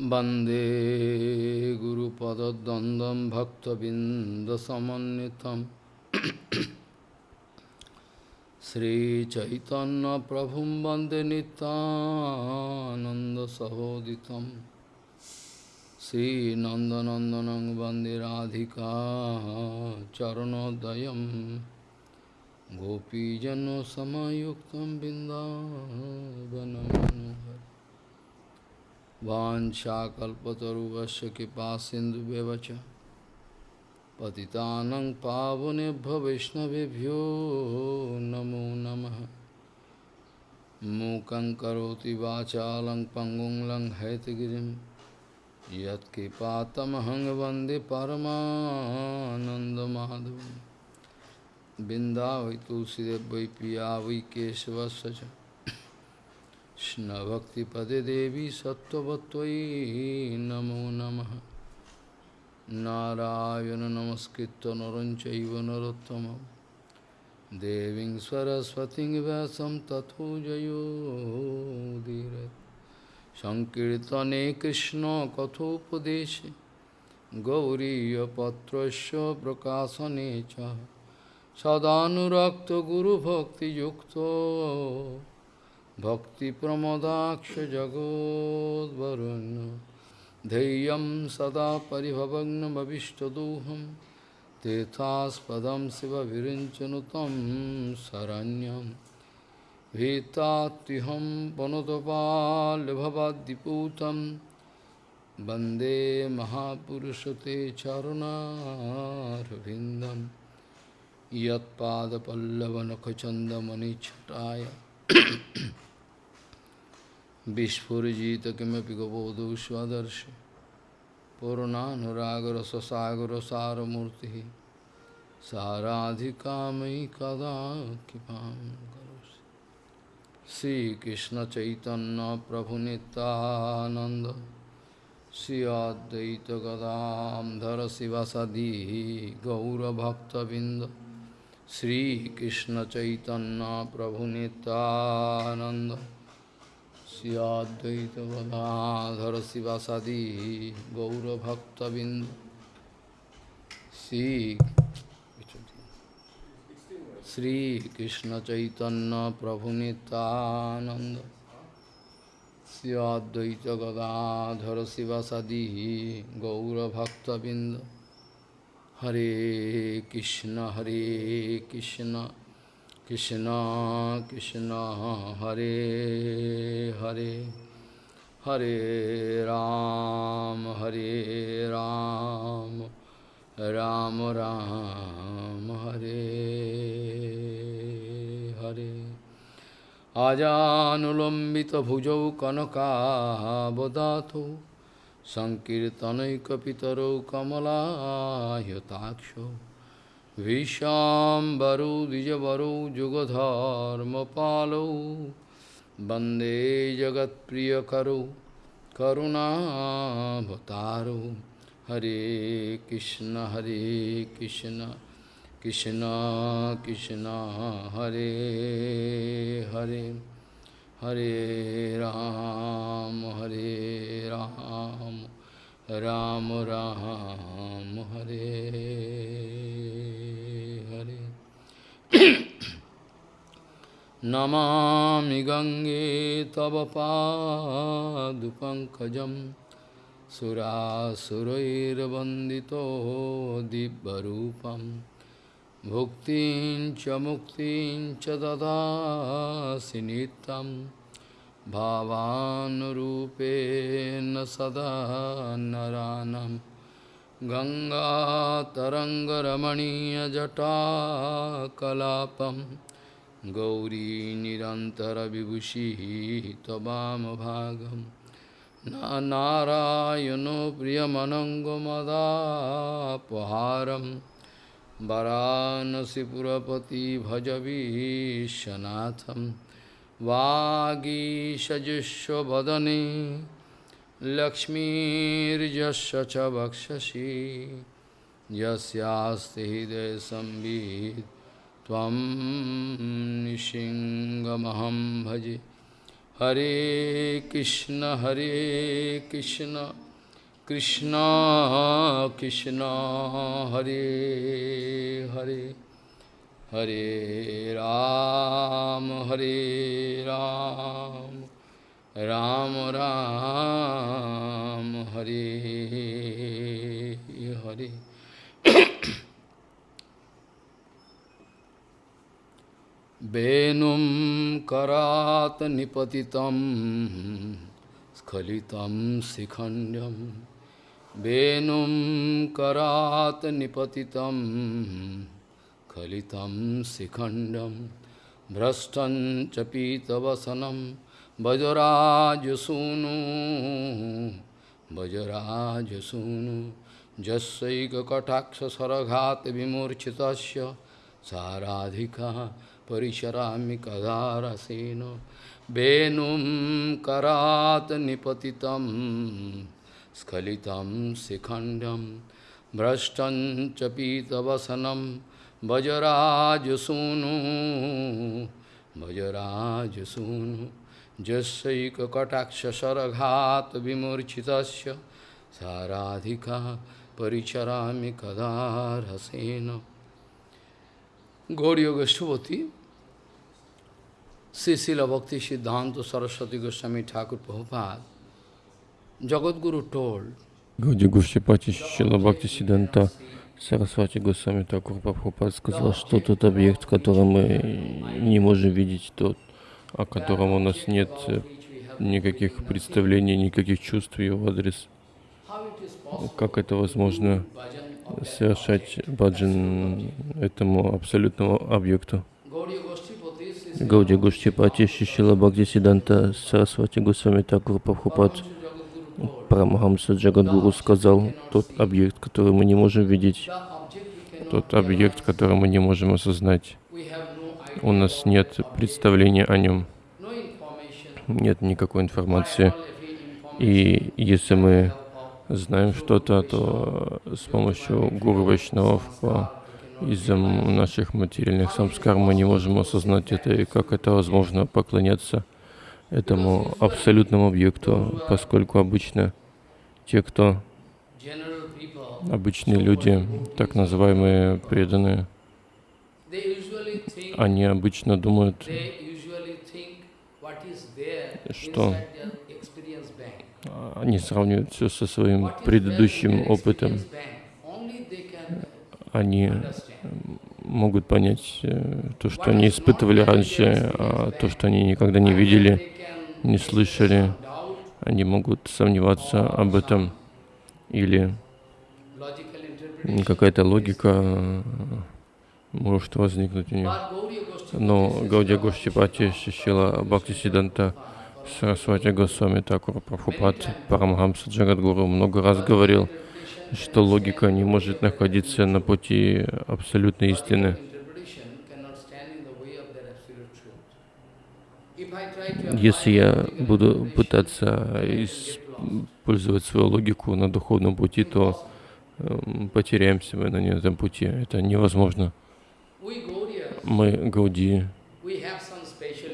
Bande Guru Pada Dandam Bhakta Bindasamanitam Sri Chaitanya Prabhum Bande Nitananda Sahoditam Sri Nandanandanang Bande Radhika Charanodayam Gopijano Samayuktam Bindavanamanohar वाञ्छाकल्पतरुवस्य कृपा सिन्धुव्यवच पतितानं पावनेभ्यो वैष्णवेभ्यो नमो नमः। मूकं करोति वाचालं पङ्गुं लङ्घयतगिरिं यत्कृपातमहं वंदे परमानन्दमाधवं बिन्दावै तुलसीदेव वै पिया वै Krishna Bhakti Pade Devi Sattvatvai Namo Namaha. Narayana Namaskritta Naranchaiva Narottamam Deving Saraswati Vyasam Tatho Jayo Dhire Sankirtane Krishna Kathopadeshe Gauriya Patrasya Prakasane Chaha Sadhanurakta Guru Bhakti Yukta भक्तिप्रमदाक्षजगोद्वरुन् धैर्यं सदा परिभवग्नमविष्टदोहं। तेथास्पदं शिवविरिञ्चनुतं शरण्यं। भीतात्युहं वनुतपाल्भवाद्दिपूतं वंदे महापुरुषते चरुणारविन्दं। यत्पादपल्लवनखचन्दमनिच्छटाय विस्फुरीजित किमपि गबोधु स्वदर्श पूर्णानुरागर सारूर्ति साराधि साराधिका कदा कृपा श्रीकृष्ण चैतन्य प्रभु नितानंद श्री अद्वैत गदाधर शिवसदी गौरभक्तबिंद श्रीकृष्ण चैतन्य प्रभु Nityananda Sri Advaita Gadadhara Sivasadi Gaura Bhakta Bind Sri Sri Krishna Chaitanya Prabhu Nityananda Sri Sivasadi Gaura Bhakta Bind Hare Krishna Hare Krishna Hare Hare Hare Ram Hare Ram Ram Ram Hare Hare Ajanulambita bhujau kanakabodhato Sankirtanaikapitaro kamalahyataksho Vishambaro विश्वाम्बरो द्विजवरो, जुगधर्मपालो। वंदे जगत्प्रियकरो करुणाभतारो हरे कृष्ण हरे कृष्ण कृष्ण कृष्ण, हरे हरे। हरे राम हरे Ram. Ram Ram Hare Hare Namami Gange Tava Dupankajam Sura Surair Bandito Dibbarupam Bhuktin Chamuktin Chadada Sinitam भावानुरूपेण सदा नरानं गङ्गातरङ्गरमणीयजटाकलापं गौरीनिरन्तरविभूषिः तवामभागं नारायणो प्रियमनङ्गमदापहारं वरानसिपुरपति भजवीशनाथम् वागीशजुष्वदने लक्ष्मीर्जस्व च भक्षसी यस्यास्ति हृदय संबीत त्वं निशिङ्गमहं भजे। हरे कृष्ण हरे कृष्ण कृष्ण कृष्ण, हरे Hare. Hare Ram, Hare Ram, Ram Ram, Hare Hare. वेणुं करात् निपतितं स्खलितं शिखण्ड्यं वेणुं करात् निपतितम् स्खलितं शिखण्डं भ्रष्टं च पीतवसनं वजराजसूनु वजराजसूनु जस्यैककटाक्षसरघात् विमूर्छितस्य साराधिका परिचरामि कदारसेन वेणुं करात् निपतितं स्खलितं शिखण्डं भ्रष्टं च पीतवसनं বজরাজসূনু বজরাজসূনু যৈকটাক্ষসরঘাত বিমূর্ছিত সারাধিকা পরিচরামি কদারসেন গৌরীয় গোষ্ঠপতি শ্রীশিল ভক্তি সিদ্ধান্ত সরস্বতী গোস্বামী ঠাকুর প্রভুপাত জগৎগুরু টোল Gaudiya Goshtipati Shila Bhakti Siddhanta Сарасвати Госвами Такур Прабхупад сказал, что тот объект, который мы не можем видеть, тот, о котором у нас нет никаких представлений, никаких чувств в его адрес. Как это возможно совершать баджан этому абсолютному объекту? Гауди Гуштипати Шишила Бхакти Сиданта Сарасвати Госвами Такур Прабхупад Парамахамса Джагадгуру сказал, тот объект, который мы не можем видеть, тот объект, который мы не можем осознать, у нас нет представления о нем, нет никакой информации. И если мы знаем что-то, то с помощью Гуру Вайшнавов из-за наших материальных самскар мы не можем осознать это, и как это возможно поклоняться этому абсолютному объекту, поскольку обычно те, кто обычные люди, так называемые преданные, они обычно думают, что они сравнивают все со своим предыдущим опытом. Они могут понять э, то, что они испытывали раньше, а то, что они никогда не видели, не слышали. Они могут сомневаться об этом или какая-то логика э, может возникнуть у них. Но Гаудия Гоштипати Шишила Бхакти Сиданта Сарасвати Госвами Такур Прабхупад Парамхамса Джагадгуру много раз говорил, что логика не может находиться на пути абсолютной истины. Если я буду пытаться использовать свою логику на духовном пути, то э, потеряемся мы на этом пути. Это невозможно. Мы Гауди,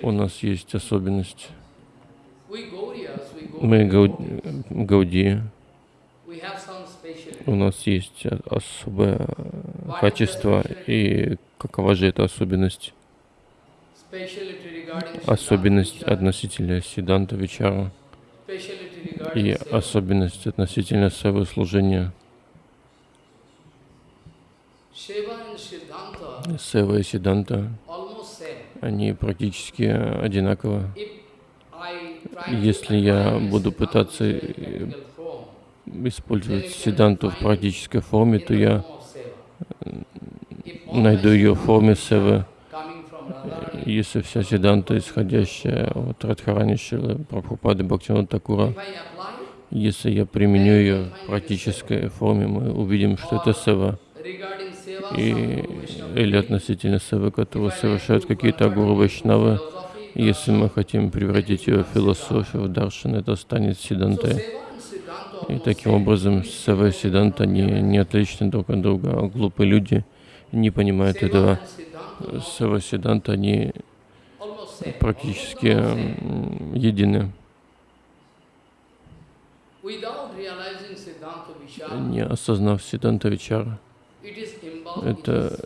у нас есть особенность. Мы Гауди, у нас есть особое качество, и какова же эта особенность? Особенность относительно Сиданта Вичара и особенность относительно своего служения. Сева и Сиданта, они практически одинаковы. Если я буду пытаться использовать Сиданту в практической форме, то я найду ее в форме Севы. Если вся Сиданта, исходящая от Радхарани Шилы, Прабхупады Бхактивана Такура, если я применю ее в практической форме, мы увидим, что это Сева. И, или относительно Севы, которую совершают какие-то гуру Вайшнавы, если мы хотим превратить ее в философию, в даршан, это станет Сидантой. И таким образом Сева и Сиданта не, не отличны друг от друга, а глупые люди не понимают этого. Сева и Сиданта, они практически едины. Не осознав Сиданта Вичара, это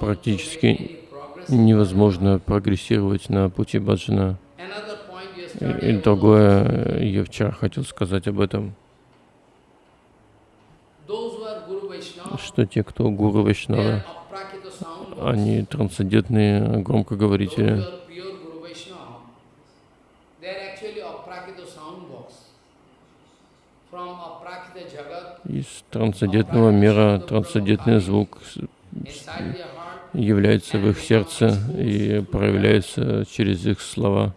практически невозможно прогрессировать на пути баджана. И, и другое, э, я вчера хотел сказать об этом, что те, кто гуру Вайшнава, они трансцендентные громкоговорители. Из трансцендентного мира трансцендентный звук является в их сердце и проявляется через их слова.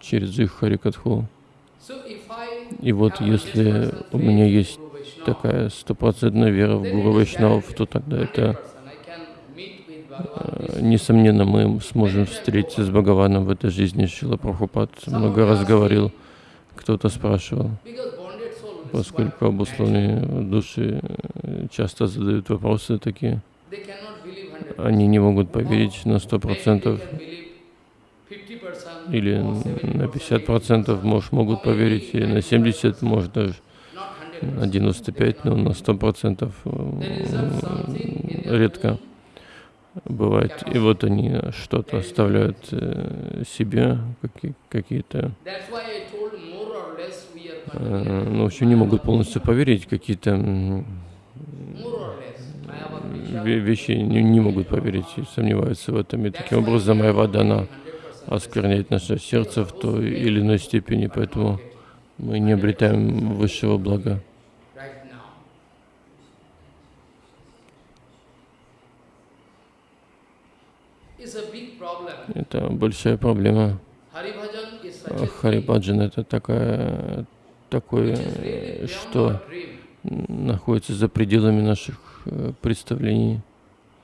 Через их харикатху. И вот если 100% у меня есть такая стопроцентная вера в Гуру guaranteed, то тогда 100% это, э, this несомненно, мы сможем встретиться с Бхагаваном в этой жизни. Шила Прабхупад много раз говорил, кто-то спрашивал, поскольку обусловленные души э, часто задают вопросы такие, They cannot believe 100%. они не могут поверить на сто процентов can believe 50% или на 70%, 50 процентов, может, могут поверить, или на 70, может, даже not на 100%. 95, но на 100 процентов There is something in their редко own бывает. И вот они что-то оставляют э, себе, какие- какие-то, э, ну, вообще не могут полностью поверить, какие-то вещи не, не могут поверить и сомневаются в этом. И таким образом моя дана оскверняет наше сердце в той или иной степени, поэтому мы не обретаем высшего блага. Это большая проблема. Харибаджан это такая, такое, что находится за пределами наших э, представлений.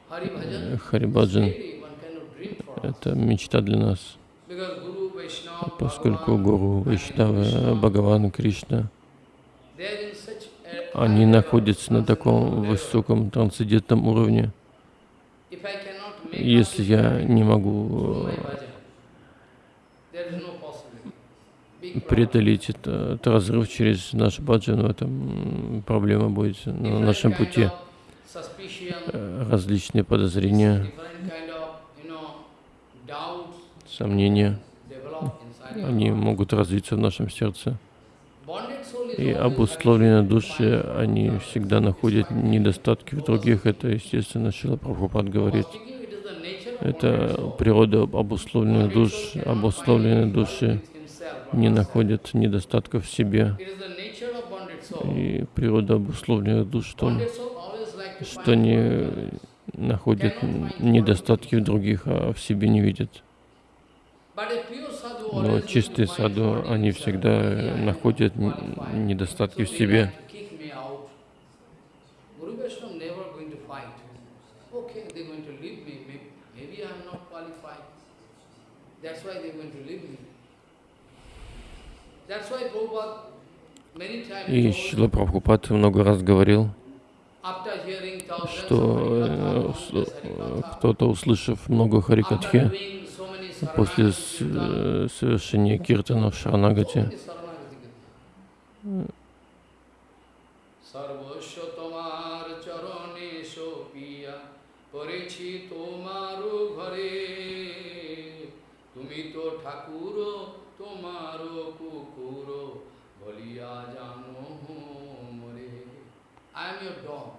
Харибаджан это мечта для нас, поскольку Гуру, Вайшнава, Бхагаван, Кришна, они находятся на таком высоком трансцендентном уровне. Если я не могу э, преодолеть это- этот разрыв через наш баджан, в этом проблема будет на нашем пути. Э, Различные подозрения, different kind of, you know, doubts сомнения, они могут развиться в нашем сердце. И обусловленные души, они всегда находят недостатки в других. Это, естественно, Шила Прабхупад говорит. Это природа обусловленных душ. Обусловленные души не находят недостатков в себе. И природа обусловленных душ в том, что они находят недостатки в других, а в себе не видят. But a pure sadhu Но чистые саду, они всегда находят недостатки в себе. И Шила Прабхупад много раз говорил, что э, э, кто-то, услышав много Харикатхи, после совершения киртана в Шаранагате. I am your dog.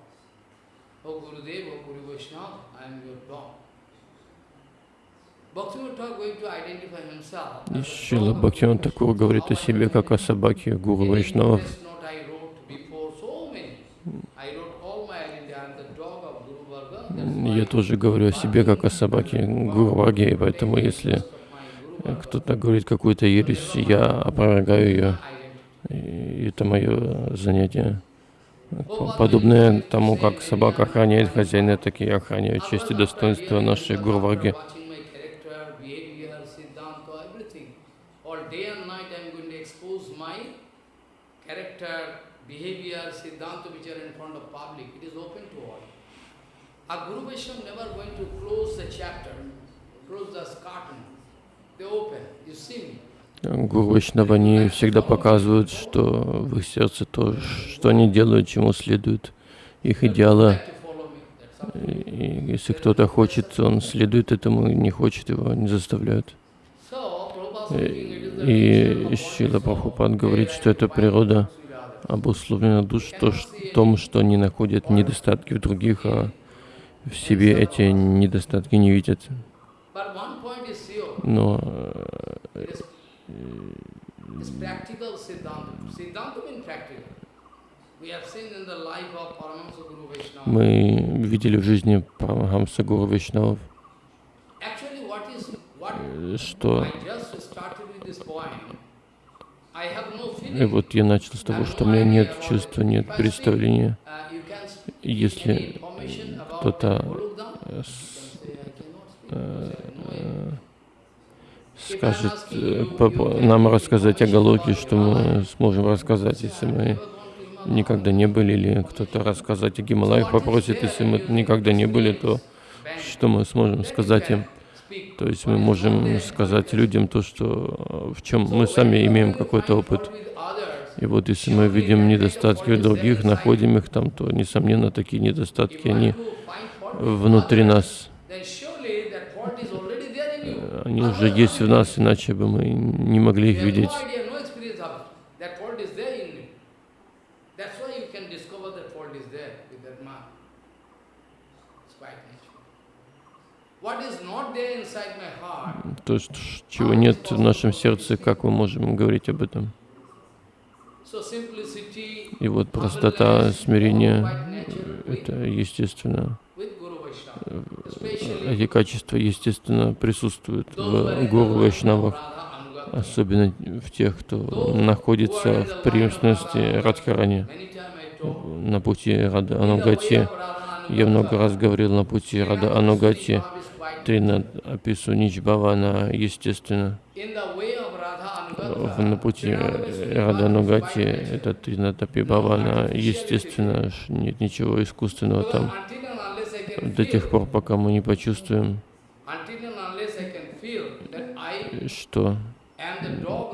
O Gurudev, O Guru Vaishnava, I am your dog. И Шила. Бхактиван Такур говорит о себе как о собаке Гуру Вайшнавов. Я тоже говорю о себе как о собаке Гуру Варги, и поэтому если э, кто-то говорит какую-то ересь, я опровергаю ее. И это мое занятие. Подобное тому, как собака охраняет хозяина, так и я охраняю честь и достоинство нашей Гурварги. Watching my character, behavior, Siddhanta, everything. All day and night I am going to expose my character, behavior, Siddhanta which are in front of public. It is open to all. A Guru Vaishnava never going to close the chapter, close the curtain. They open, you see me. Гуру Вайшнава, они всегда показывают, что в их сердце то, что они делают, чему следует их идеала. И если кто-то хочет, он следует этому, не хочет, его не заставляют. И Шила Прабхупад говорит, что это природа обусловлена душ то, том, что они находят недостатки в других, а в себе эти недостатки не видят. Но э, мы видели в жизни Парамахамса Гуру э, что и вот я начал с того, что у меня нет чувства, нет представления. Uh, Если кто-то э, скажет э, по- по- нам рассказать о Галоке, что мы сможем рассказать, если мы никогда не были, или кто-то рассказать о Гималаях попросит, если мы никогда не были, то что мы сможем сказать им? То есть мы можем сказать людям то, что в чем мы сами имеем какой-то опыт. И вот если мы видим недостатки других, находим их там, то, несомненно, такие недостатки, они внутри нас, you. они уже есть в нас, иначе бы мы не могли их видеть. no idea, no experience of it. That fault is there in you. That's why you can discover that fault is there with that man. It's quite natural. What is not there inside my heart, То, что, чего нет в нашем сердце, как мы можем говорить об этом? И вот простота, смирение, это естественно. Especially Эти качества, естественно, присутствуют в Гуру Вайшнавах, особенно в тех, кто находится в преемственности Радхарани, на пути Рада Анугати. Я много раз говорил на пути Рада Анугати, Srivastava is quite Тринад Апису Ничбавана, естественно. На пути Рада Анугати, это Тринад Апибавана, естественно, нет ничего искусственного там. До тех пор, пока мы не почувствуем, что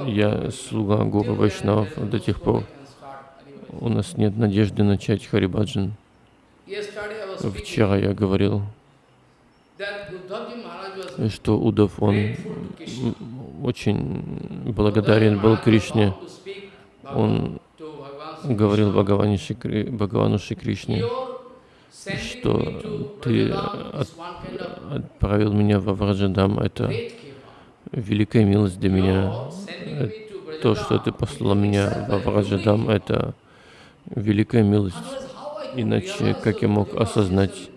я слуга Гуру Вайшнавов, до тех пор у нас нет надежды начать Харибаджан. Yesterday I was speaking Вчера я говорил, was что Удав, он очень благодарен был Кришне. Он говорил Бхагаване Шри Кри- Бхагавану Шри Кришне, что ты от- отправил меня во Враджадам. Это великая милость для меня. Э, То, что ты послал меня во Враджадам, это великая милость. Иначе как я мог осознать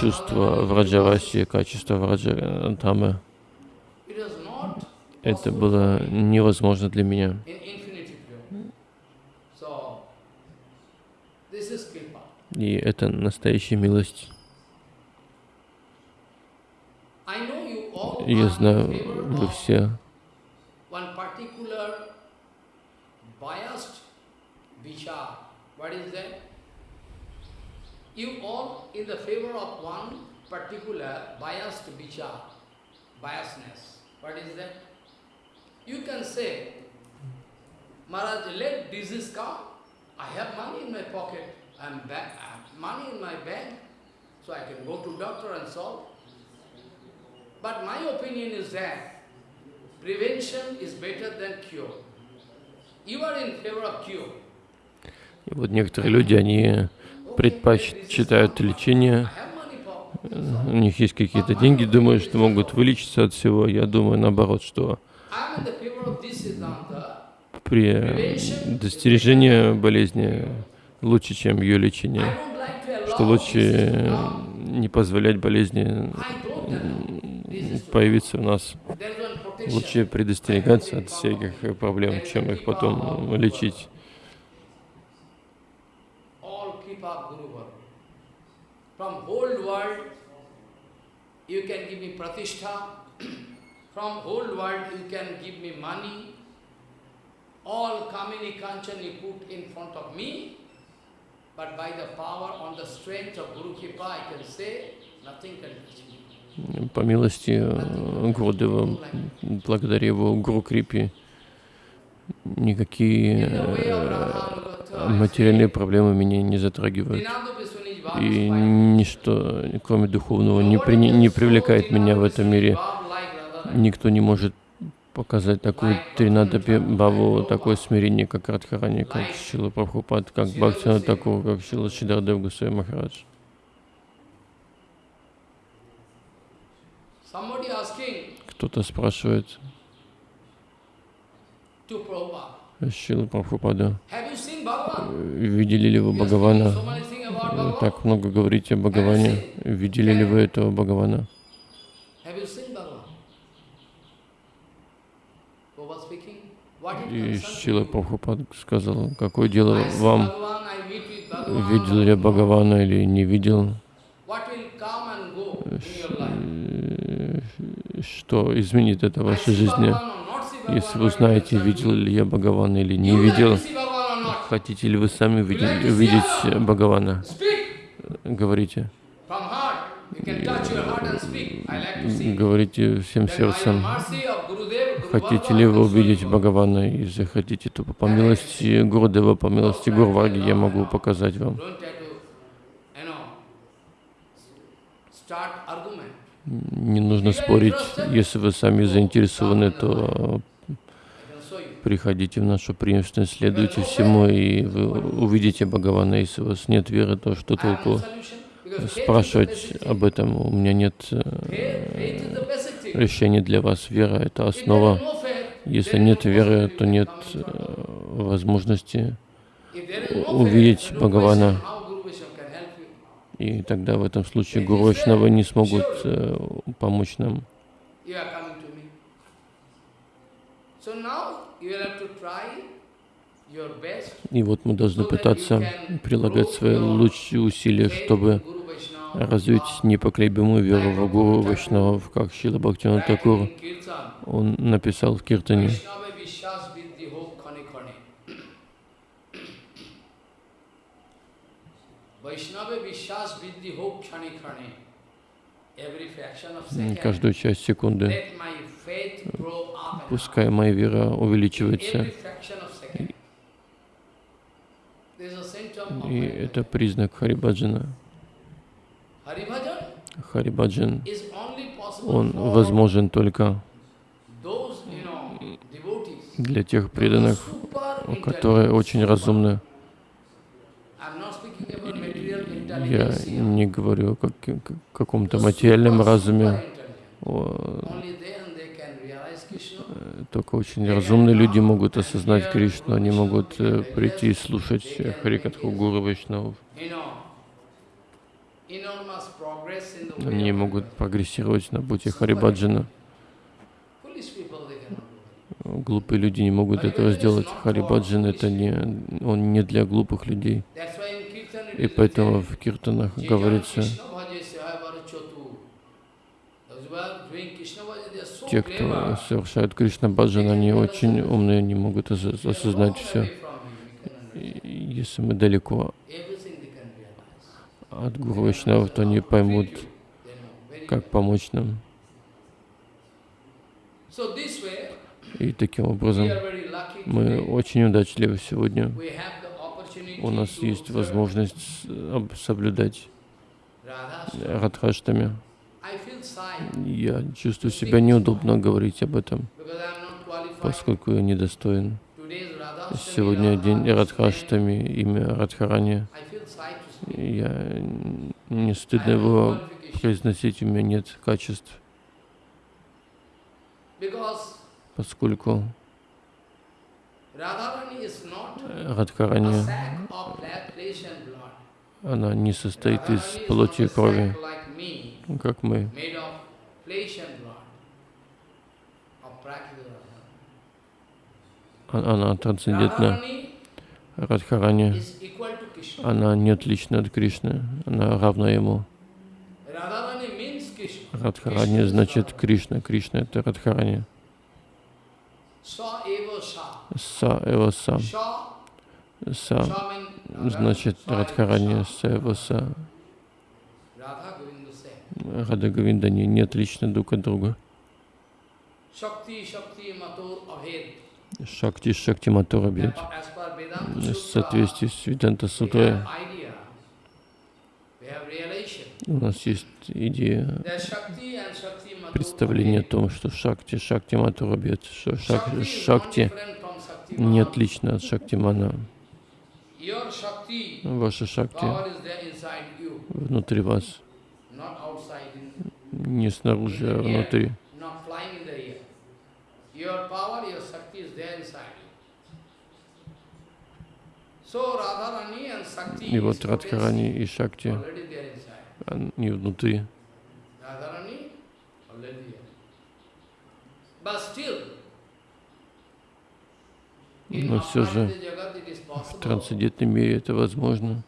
чувство Враджаваси, качество Враджадамы? Это было невозможно для меня. И это настоящая милость. Я знаю, вы все. What is that? You all in the favor of one particular biased vichar, biasness. What is that? You can say, Maharaj, let disease come. I have money in my pocket. I'm back. I have money in my bank, so I can go to doctor and solve. But my opinion is that prevention is better than cure. You are in favor of cure. И вот некоторые люди, они предпочитают лечение, у них есть какие-то деньги, думают, что могут вылечиться от всего. Я думаю, наоборот, что при достижении болезни лучше, чем ее лечение, что лучше не позволять болезни появиться у нас. Лучше предостерегаться от всяких проблем, чем их потом лечить. all Kripa Guru Varga. From whole world, you can give me pratishtha. From whole world, you can give me money. All Kamini Kanchan you put in front of me. But by the power on the strength of Guru Kripa, I can say, nothing can touch me. По милости э, Гурудева, благодаря его Гуру Крипе, никакие э, материальные проблемы меня не затрагивают. И ничто, кроме духовного, не, при- не привлекает меня в этом мире. Никто не может показать такую Тринадапи Баву, такое смирение, как Радхарани, как Шила Прабхупад, как Бхактина такого, как Шила Шидардев Гусей Махарадж. Кто-то спрашивает Шила Прабхупада, видели ли вы Бхагавана? Так много говорите о Бхагаване. Видели ли вы этого Бхагавана? И Шила you? Прабхупад сказал, какое дело вам, видел я. Бхагавана или не видел? Э, Что изменит это в вашей жизни? Если вы знаете, видел ли я Бхагавана или не видел, хотите ли вы сами видеть, видеть Бхагавана? Говорите. Говорите всем сердцем. Хотите ли вы увидеть. Бхагавана? Если хотите, то по милости Гурудева, по милости Гурваги я могу показать вам. Не нужно спорить. Если вы сами заинтересованы, то I can show you. Приходите в нашу преемственность, следуйте всему, и вы увидите Бхагавана. Если у вас нет веры, то что no толку спрашивать об этом? У меня нет э, решения для вас. Вера — это основа. Если нет веры, то нет э, возможности, увидеть Бхагавана. и тогда в этом случае Гуру Вайшнавы не смогут э, помочь нам. И вот мы должны пытаться прилагать свои лучшие усилия, чтобы развить непоколебимую веру в Гуру Вайшнавов, как Шила Бхактиван Такур. Он написал в Киртане, Vaishnava Vishwas Viddhi Ho Khane Khane. Каждую часть секунды, пускай моя вера увеличивается. И это признак Харибаджана. Харибаджан, он возможен только для тех преданных, которые очень разумны. Я не говорю о как- как- каком-то материальном разуме, только очень разумные люди могут осознать Кришну, они могут э, прийти и слушать э, Харикатху Гуру Вайшнавов. Они могут прогрессировать на пути Харибаджана. Глупые люди не могут этого сделать. Харибаджан это не, он не для глупых людей. И поэтому в киртанах "Jai говорится, Krishna bhaje sehaya bharachatu." Those who are doing Krishna bhaja, they are so те, кто совершают Кришна Баджан, они очень умные, они могут ос- осознать все. И Если мы далеко от Гуру Вайшнавов, то они поймут, как помочь нам. И таким образом мы очень удачливы сегодня. У нас есть возможность соблюдать. Радхаштами. Я чувствую себя неудобно говорить об этом, поскольку я недостоин. Сегодня день Радхаштами, имя Радхарани. Я не стыдно его произносить, у меня нет качеств, поскольку Radharani is not a Радхарани, она не состоит из плоти и крови, как мы. А- Она трансцендентна. Радхарани, она не отлична от Кришны, она равна ему. Радхарани значит. Кришна, Кришна это Радхарани. Са эва са. Са. Значит, Радхарани Radha Govinda same. Рада Говинда не, не отличны друг от друга. Шакти Шакти per Vedanta В соответствии с Веданта we Сутрой у нас есть идея, представление о том, что Шакти Шакти Матура бьет, что Шакти. Shakti не отлично от Шактимана. Ваша Шакти внутри вас, не снаружи, а внутри. И вот Радхарани и Шакти, они внутри. But still, Но все же в трансцендентном мире это возможно.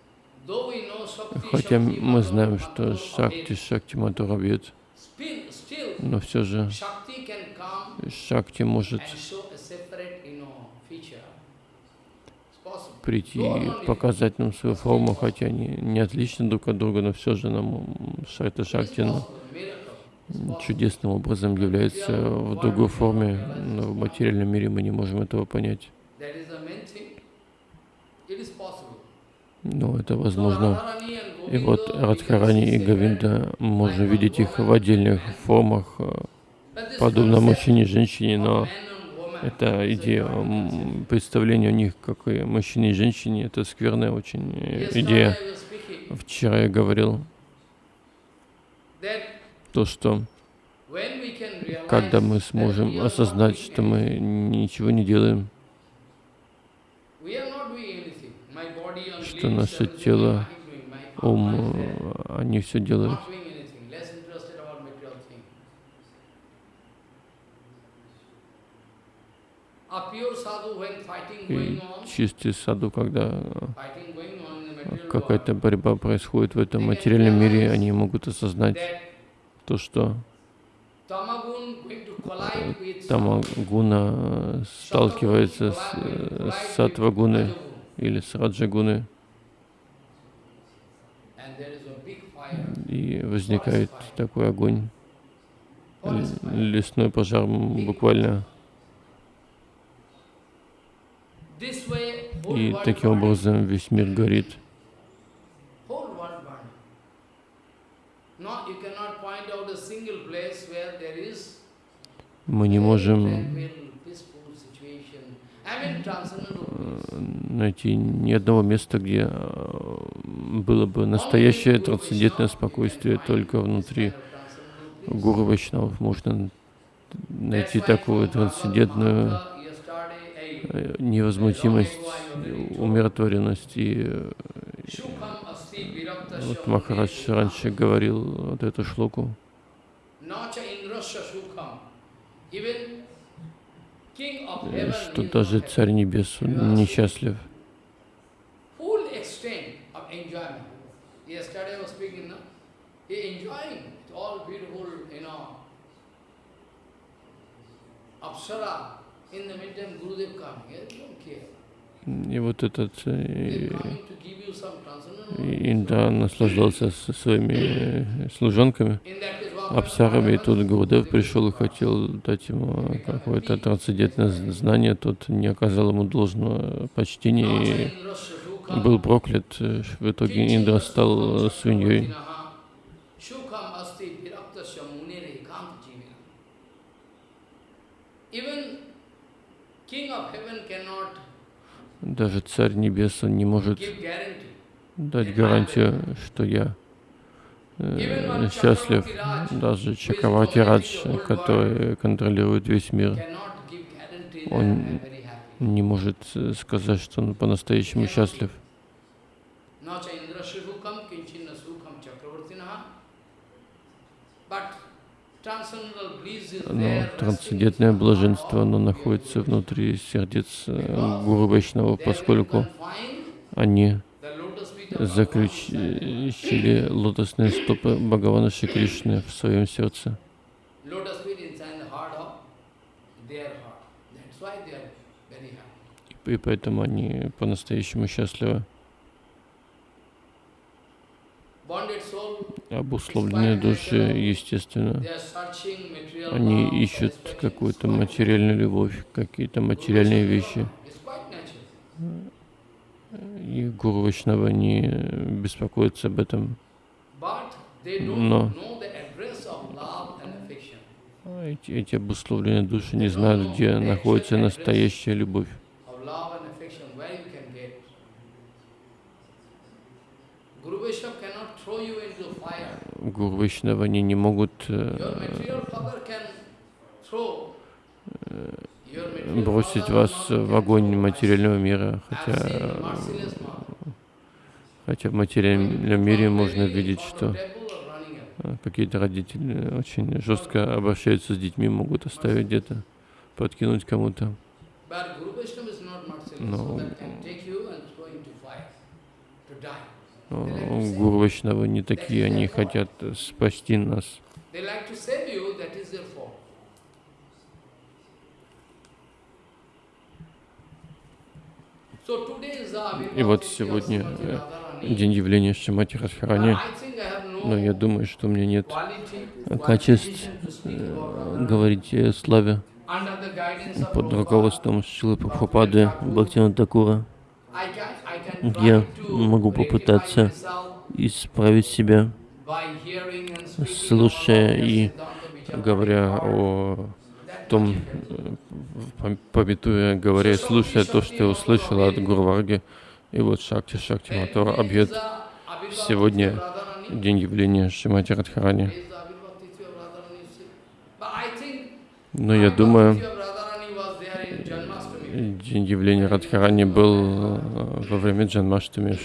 Хотя мы знаем, что Шакти Шакти Матура бьет, Still, still, но все же Шакти может прийти и показать нам свою форму, хотя они не отличны друг от друга, но все же нам It's Шакти ну, чудесным образом является в другой форме, но в материальном мире мы не можем этого понять. Но это So возможно. И вот Радхарани и. Говинда, можно видеть их в отдельных формах, э, подобно мужчине и женщине, но эта идея, представление у них, как и мужчине и женщине, это скверная очень э, идея. Вчера я говорил то, что когда мы сможем осознать, что мы ничего не делаем, We are not doing anything. My body and что наше тело, ум, э, они все делают. И чистый саду, когда э, какая-то борьба происходит в этом материальном мире, они могут осознать то, что tamagun going to collide with Тамагуна э, сталкивается с, э, с сатвагуной или с раджагуной, и возникает такой огонь, лесной пожар буквально. И таким образом весь мир горит. Мы не можем э, найти ни одного места, где э, было бы настоящее трансцендентное спокойствие только внутри Гуру Вайшнавов. Можно найти такую трансцендентную э, невозмутимость, умиротворенность. И вот Махарадж раньше говорил вот эту шлоку, что даже Царь Небес несчастлив. И вот этот э, They coming to give you some transcendental. и Индра наслаждался со своими э, служанками, И тут Гурудев пришел и хотел дать ему какое-то трансцендентное знание, тот не оказал ему должного почтения и был проклят. В итоге Индра стал свиньей. Даже Царь Небес он не может дать гарантию, что я счастлив. Даже Чакравати Радж, который контролирует весь мир, Он не может э, сказать, что он по-настоящему счастлив. Но трансцендентное блаженство, оно находится внутри сердец э, Гуру Вайшнава, поскольку они заключили лотосные стопы Бхагавана Шри Кришны в своем сердце. И поэтому они по-настоящему счастливы. Обусловленные души, естественно, они ищут какую-то материальную любовь, какие-то материальные вещи. И Гуру Вайшнава не беспокоится об этом. Но. А Эти, эти обусловленные души не знают, где находится настоящая любовь. Гуру Вайшнава, они не могут Бросить вас в огонь материального мира, хотя, хотя в материальном мире можно видеть, что э, какие-то родители очень жестко обращаются с детьми, могут оставить где-то, подкинуть кому-то. Die. Но Гуру Вайшнавы не такие, они хотят спасти нас. They like to save you, that is their fault. So today is the И вот сегодня э, день явления Шимати Радхарани, но я думаю, что у меня нет качеств э, говорить о славе под руководством Шилы Прабхупады Бхактина Такура. Я могу попытаться исправить себя, слушая и говоря о That том, much you can э, пом- пометуя, говоря слушая то, что я услышал от Гурварги. И вот Шакти Шакти Матора Абьет. Сегодня день явления Шимати Радхарани. Но я думаю, день явления Радхарани был э, во время Джанмаштами.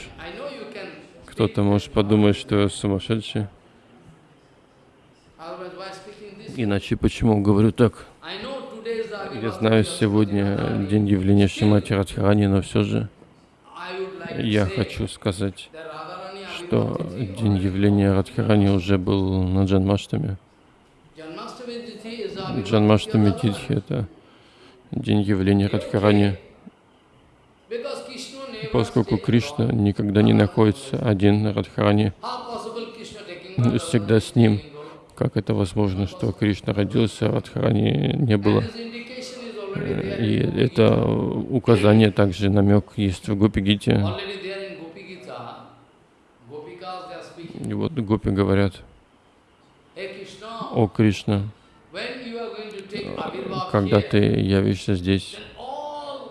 Кто-то может подумать, что я сумасшедший. Иначе почему говорю так? Я знаю, сегодня день явления Шимати Радхарани, но все же я хочу сказать, что день явления Радхарани уже был на Джанмаштами. Джанмаштами Титхи — это день явления Радхарани, поскольку Кришна никогда не находится один на Радхарани, всегда с ним. Как это возможно, что Кришна родился, а Радхарани не было? Э, И это указание, также намек есть в Гопи-гите. И вот гопи говорят, о Кришна, когда ты явишься здесь,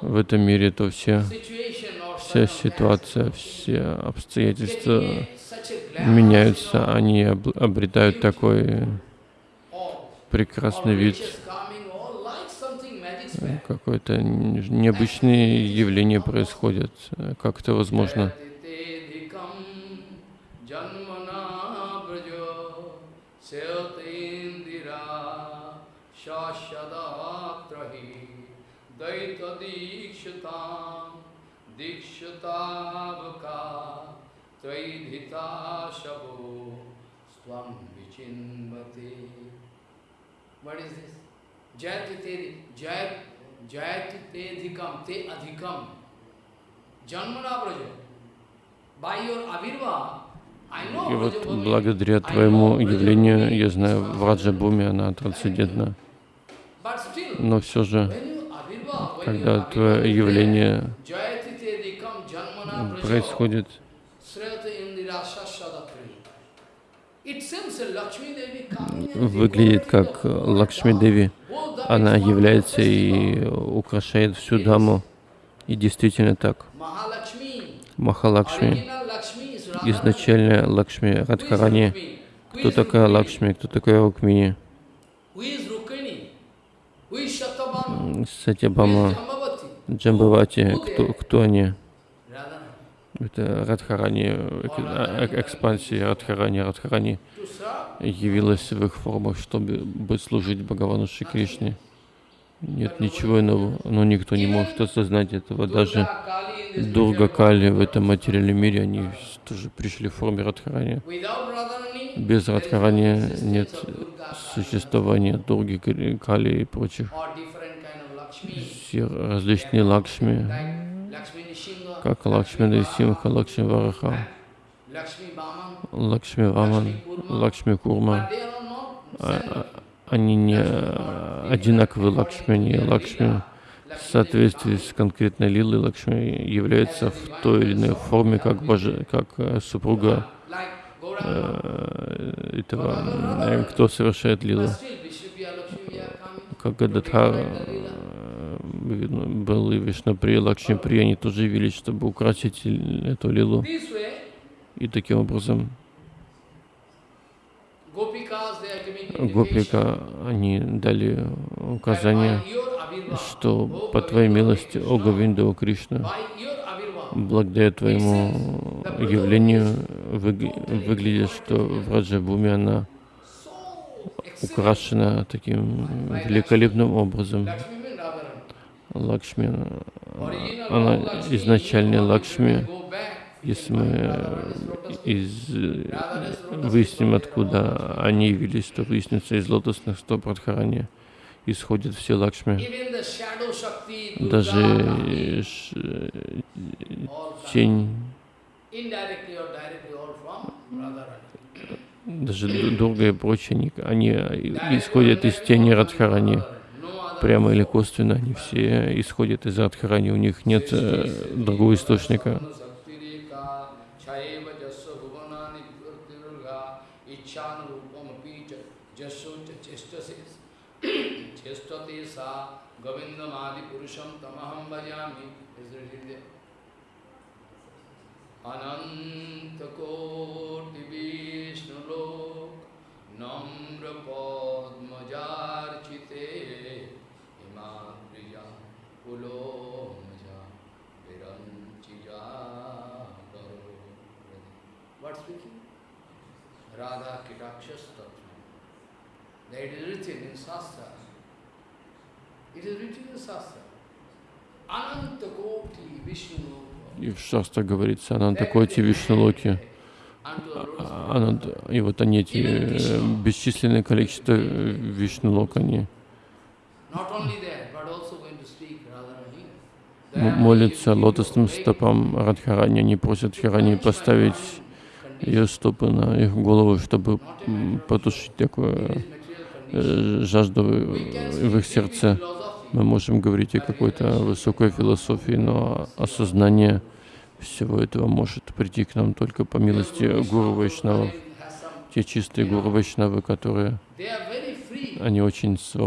в этом мире, то все, вся ситуация, все обстоятельства меняются, они об- обретают такой прекрасный вид, какое-то н- необычные явления происходят. Как это возможно? Janmana brajo seotindira What is this? Jayati te, jayat, jayati te adhikam, te adhikam. Janmana Braja. By your avirva, И вот благодаря твоему явлению, я знаю, в transcendental. Раджа-буме она трансцендентна. Но все же, когда твое явление происходит, выглядит как Лакшми. Деви. Она является и украшает всю даму. И действительно так. Махалакшми, изначально Лакшми Радхарани. Кто такая? Лакшми, кто такая Рукмини? Сатябама? Джамбавати, кто, кто они? Это Радхарани, э, э, экспансия Радхарани. Радхарани явилась в их формах, чтобы бы служить Бхагавану Шри Кришне. Нет ничего иного, но никто не может осознать этого. Даже Дурга Кали в этом материальном мире, они тоже пришли в форме Радхарани. Без Радхарани нет существования Дурги, Кали- и прочих. Все различные Лакшми, как Лакшми Симха, Лакшми Вараха, Лакшми Ваман, Лакшми Курма. А- а- Они не одинаковые Лакшми, они Лакшми в соответствии с конкретной лилой Лакшми является в той или иной форме, как, боже, как э, супруга э, этого, э, кто совершает лилу. Как Гададхар был и Вишнаприя, Лакшми Прия, они тоже явились, чтобы украсить эту лилу. И таким образом. Гопика, они дали указание, что по Твоей милости, о Говинда, Кришна, благодаря Твоему явлению выгля- выглядит, что в Раджабуме она украшена таким великолепным образом. Лакшми, она изначальная Лакшми. Если мы э, из, э, выясним, откуда они явились, то выяснится из лотосных стоп Радхарани исходят все Лакшми. Даже э, тень, даже Ду- Дурга и прочие, они, они исходят из тени Радхарани. Прямо или косвенно, они все исходят из Радхарани, у них нет э, другого источника. Chayeva Jasya Pulo Maja Viranchija Karo What speaking? Radha Kitakshas Tattva. That is written in Shastra. It is written in Shastra. Ananta Koti Vishnu Lok И в Шастра говорится, Анантакоти Вишнулоки. Ананд, и вот они эти э, бесчисленное количество э, Вишнулок, они Not only that, but also going to speak Radharani. м- молятся лотосным стопам Радхарани, они просят Хирани поставить ее стопы на их голову, чтобы потушить такую э, жажду в в их сердце. Мы можем говорить о какой-то высокой философии, но осознание всего этого может прийти к нам только по милости Гуру Вайшнавов. Те чистые Гуру Вайшнавы, которые Они очень see,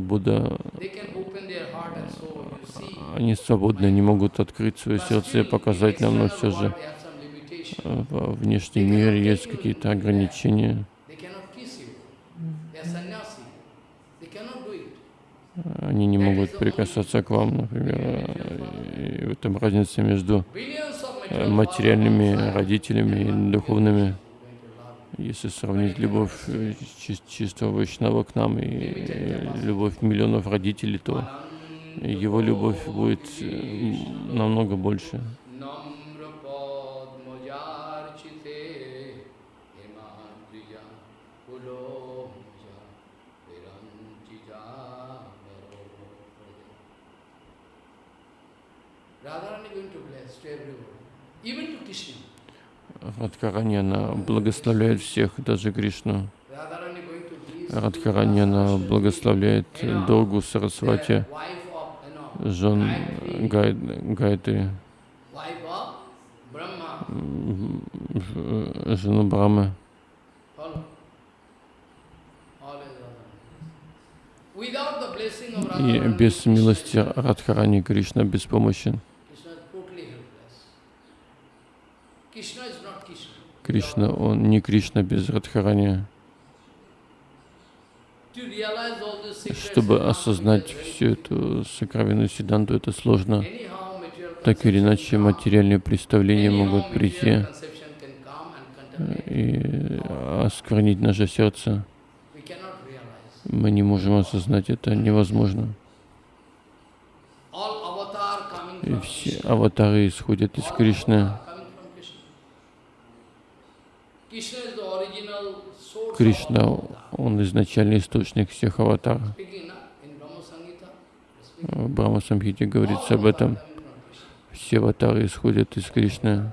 они свободны, они могут открыть свое сердце и показать нам, но все же во внешнем мире есть какие-то ограничения. Они не могут прикасаться к вам, например. э, И в этом разница между э, материальными родителями и духовными. Going to love you. Если сравнить любовь э, чи- чистого Вайшнава к нам и любовь миллионов родителей, то его любовь будет э, намного больше. Even to Krishna. Радхарани, она благословляет всех, даже Кришну. Она благословляет Доргу Сарасвати, жен Гай, ж- жену Брамы. И без милости Радхарани Кришна беспомощен. Krishna is totally helpless. Krishna is not Krishna. Кришна, он не Кришна без Радхарани. Чтобы осознать всю эту сокровенную Сиданту, это сложно. Так или иначе, материальные представления могут прийти и осквернить наше сердце. Мы не можем осознать это, невозможно. И все аватары исходят из Кришны. avatar coming from Krishna. Krishna is the original source of Кришна, он изначальный источник всех. В Брахма Самхите говорится об этом. Все аватары исходят из Кришны.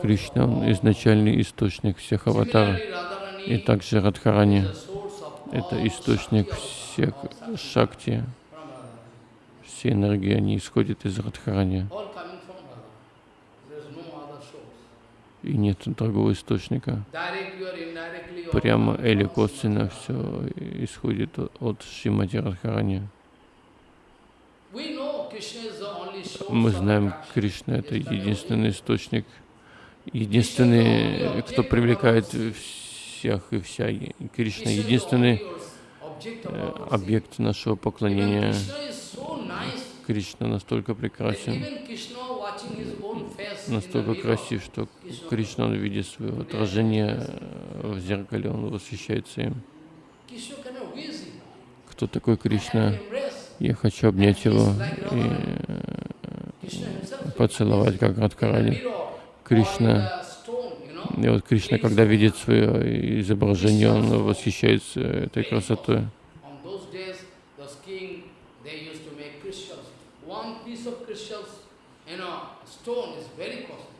Кришна, он изначальный источник всех Radharani И также Радхарани это источник всех шакти, все энергии, они исходят из Радхарани. All coming from Radharani. There is no other source. И нет другого источника. Прямо или косвенно все исходит от Шримати Радхарани. Мы знаем. Кришна — это единственный источник, единственный, кто привлекает всех и вся. Кришна — единственный э, объект нашего поклонения. Krishna is so nice Кришна настолько прекрасен, настолько красив, что Кришна, он видит свое отражение в зеркале, он восхищается им. Кто такой Кришна? Я хочу обнять его и поцеловать, как Радхарани. Кришна, и вот Кришна, когда видит свое изображение, он восхищается этой красотой. Stone is very costly.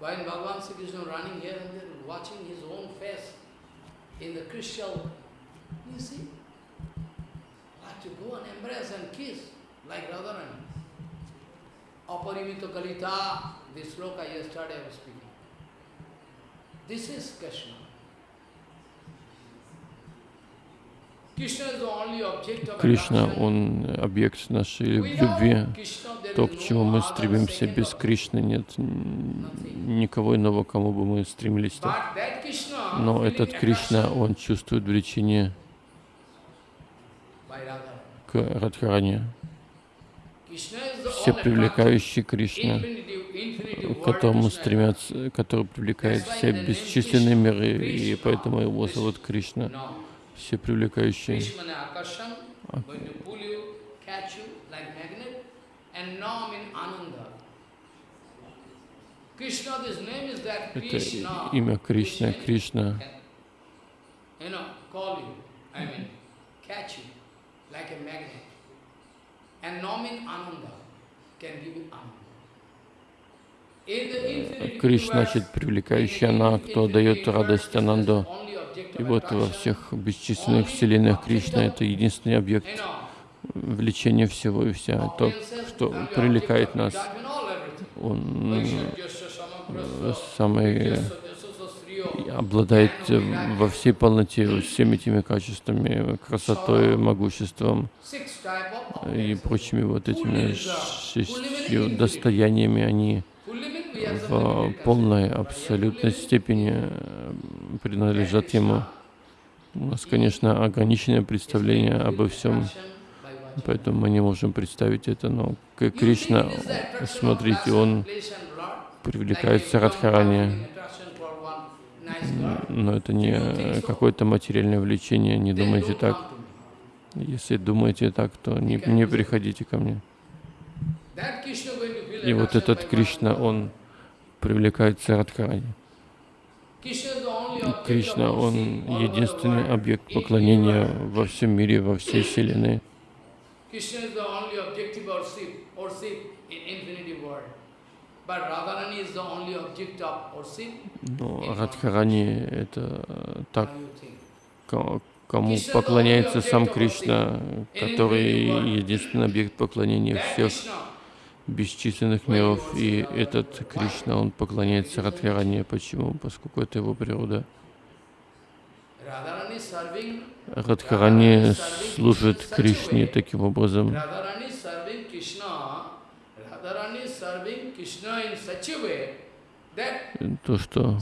When Bhagavan Sri Krishna running here and there, watching his own face in the crystal, you see, like to go and embrace and kiss, like Radharani. Aparimita Kalita, this sloka yesterday I was speaking. This is Krishna. Кришна, он объект нашей любви. То, к чему мы стремимся, без. Кришны нет никого иного, к кому бы мы that Krishna, Но этот Кришна, он чувствует влечение к the Все all привлекающий Кришна, к которому стремятся, который привлекает все бесчисленные миры, и поэтому его зовут Кришна. Все that Это имя Кришна, Кришна. Кришна, значит, привлекающий она, кто дает радость Ананду. И вот во всех бесчисленных вселенных Кришна — это единственный объект влечения всего и вся. То, что привлекает нас, он э, самый э, обладает во всей полноте всеми этими качествами, красотой, могуществом и прочими вот этими шестью достояниями. Они в полной, абсолютной степени э, принадлежат ему. У нас, конечно, ограниченное представление обо всем, поэтому мы не можем представить это, но Кришна, смотрите, он привлекается Радхарани, но это не какое-то материальное влечение, не думайте так. Если думаете так, то не, не приходите ко мне. И вот этот Кришна, он привлекается Радхарани. Кришна, он единственный объект поклонения во всем мире, во всей Вселенной. Но Радхарани — это так, think? ко- кому поклоняется сам Кришна, который единственный объект поклонения всех бесчисленных миров. И этот Кришна, он поклоняется Радхарани. Почему? Поскольку это его природа. Радхарани служит Кришне таким образом. То, что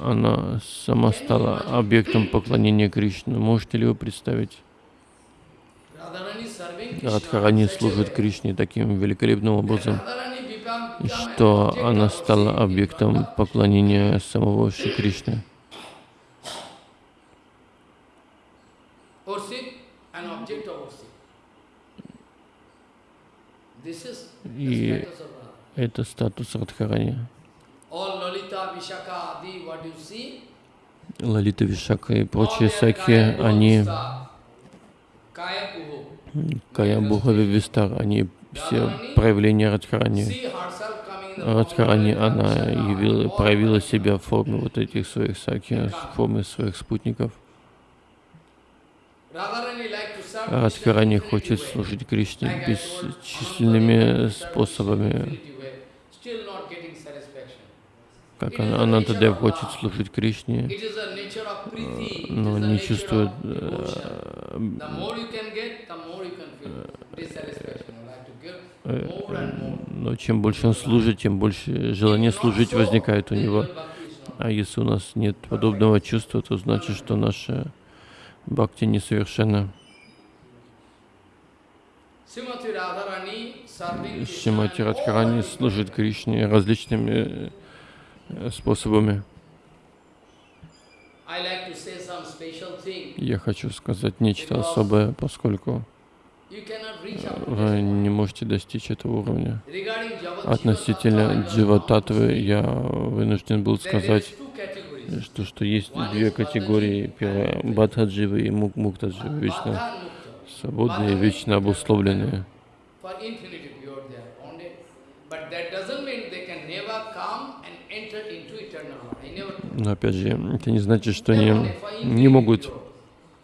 она сама стала объектом поклонения Кришны. Можете ли вы представить? Радхарани служит Кришне таким великолепным образом, что она стала объектом поклонения самого Шри Кришны. И это статус Радхарани. Лалита Вишака и прочие kaya они. Кая Бухави Вистар, они все проявления Радхарани. Радхарани, она явила, проявила себя в форме вот этих своих саки, в форме своих спутников. Радхарани хочет служить Кришне бесчисленными способами. Как Анантадев хочет служить Кришне, it но не чувствует э, э, но чем больше он служит, тем больше желание служить возникает у него. А если у нас нет подобного чувства, то значит, что наша бхакти несовершенна. Шимати Радхарани служит Кришне различными э, способами. Special thing. Я хочу сказать нечто особое, поскольку вы не можете достичь этого уровня. Относительно Дживататвы я вынужден был сказать, что, что есть две категории. Первая — Бадхадживы и Мук- Муктадживы, вечно свободные, вечно обусловленные. Но опять же, это не значит, что они не могут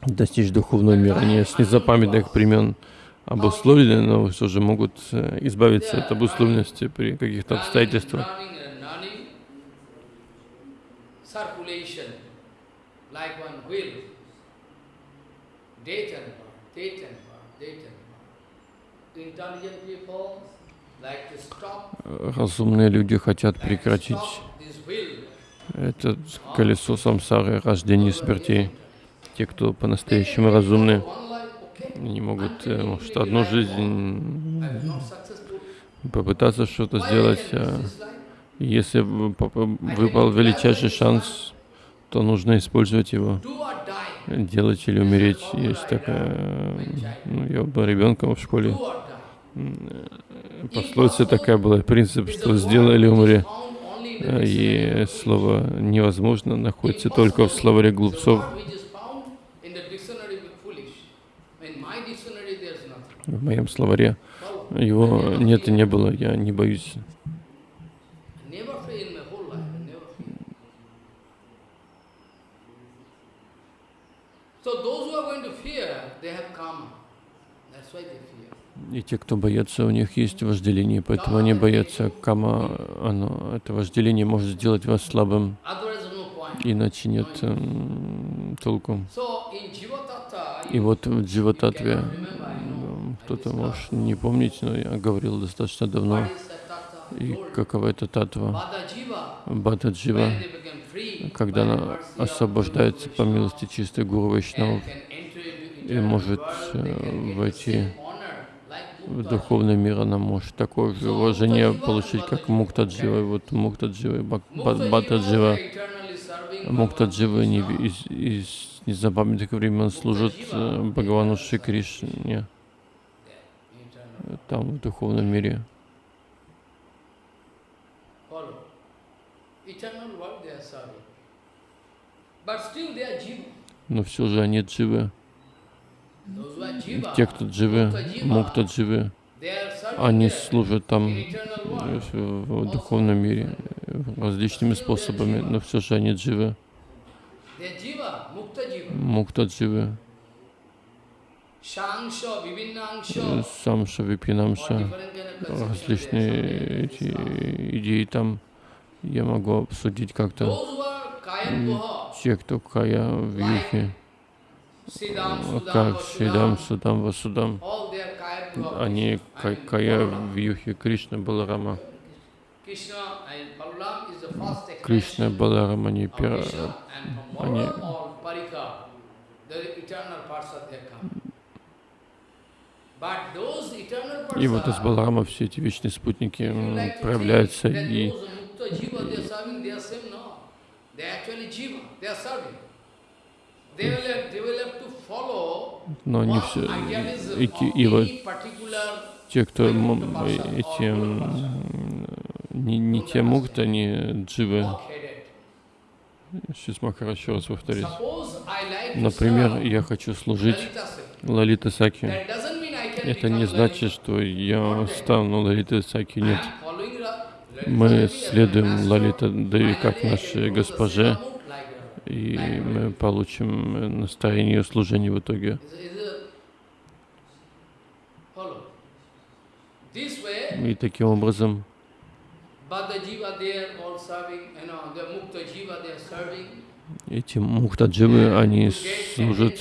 достичь духовного мира. Они с незапамятных времен обусловлены, но все же могут э, избавиться от обусловленности при каких-то обстоятельствах. Intelligent people Разумные люди хотят прекратить это колесо самсары, рождения и смертей. Те, кто по-настоящему разумны, не могут, э, может, одну жизнь попытаться что-то сделать. а? Если выпал величайший шанс, то нужно использовать его. Делать или умереть. Есть такая... Ну, я был ребенком в школе. Die. Пословица такая была, принцип, что сделай или умри. И слово «невозможно» находится только в словаре глупцов. В моем словаре его нет и не было, я не боюсь. I never fear in my whole life. I never fear. So those who are going to fear, they have karma. That's why they fear. И те, кто боятся, у них есть вожделение, поэтому они боятся кама. Оно, это вожделение может сделать вас слабым, иначе нет м, толку. So in Jiva Tattva, И вот в Дживататве, кто-то может не помнить, но я говорил достаточно давно, и какова эта татва. Бата Джива, когда она освобождается по милости чистой Гуру Вайшнавов и может э, войти same honor like в Mukta духовный мир, она может такое же уважение получить, как Мукта Джива. И вот Мукта Джива и Бак- Ба- Mukta Бата Jiva, Джива. they are eternally serving Мукта Bhagavan Джива не, из, из незапамятных времен служат э, Бхагавану Шри Кришне там, в духовном мире. Но все же они дживы. Those who are Jiva, Те, кто дживы, Мукта Дживы, они служат там э, в, духовном мире различными способами, но все же они дживы. Мукта Дживы, Самша, Випинамша. различные эти идеи там я могу обсудить как-то. Те, кто Кая в Юхе, как Шидам, Судам, Васудам, они Кая Balaram. в Юхе, Кришна, Баларама. Кришна, expansion Баларам, они of пер... Krishna, and from они- И вот из Баларама все эти вечные спутники проявляются и но не все эти и вот те, кто эти не, не те мукта, не дживы. Сейчас могу еще раз повторить. Например, я хочу служить. Лалита Саки. Это не значит, что я стану Лалитой Саки, нет. Мы следуем. Лалита Деви как нашей госпоже, и мы получим настроение служения в итоге. И таким образом эти мухтадживы, они служат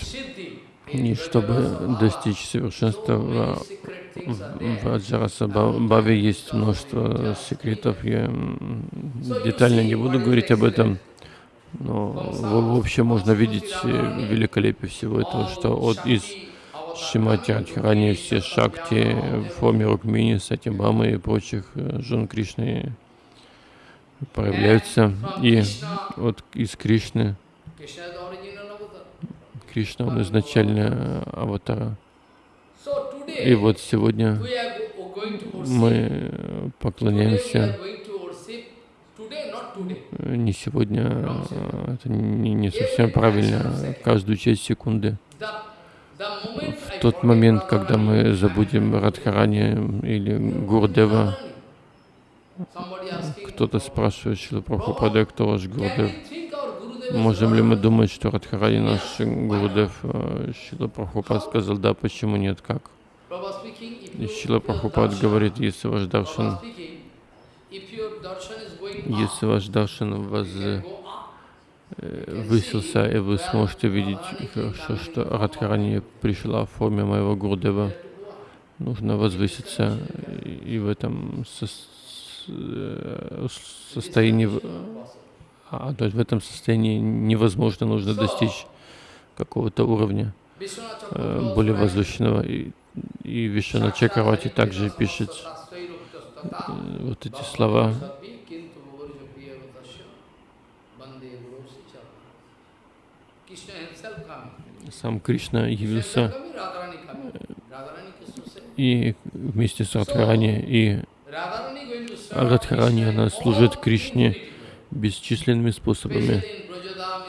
не чтобы достичь совершенства. В В. Аджараса Баве есть множество секретов, я детально не буду говорить об этом, но в, в общем можно видеть э, великолепие всего этого, что от из Шимати Радхарани все шакти в форме Рукмини, Сатибамы и прочих э, жен Кришны проявляются, и от из Кришны. Кришна он изначально аватара. И вот сегодня мы поклоняемся are going to worship. Today, not today. Э, не сегодня, а, это не, не совсем правильно, каждую часть секунды. В тот момент, когда мы забудем Радхарани или Гурдева, кто-то спрашивает Шила Прабхупада, кто ваш Гурдев? Можем ли мы думать, что Радхарани наш Гурдев? Э, Шила Прабхупад сказал, да, почему нет, как? И Шила Прабхупад говорит, если ваш даршан, если ваш даршан воз, you can go up. э, высился, и вы сможете видеть хорошо, что Радхарани пришла в форме моего Гурдева. нужно возвыситься, и и в этом сос- э, состоянии, в- а, то есть в этом состоянии невозможно, нужно достичь какого-то уровня э, более возвышенного. И, и Вишана Чакравати также пишет э, вот эти слова. Сам Кришна явился и вместе с Радхарани, и Радхарани, она служит Кришне бесчисленными способами,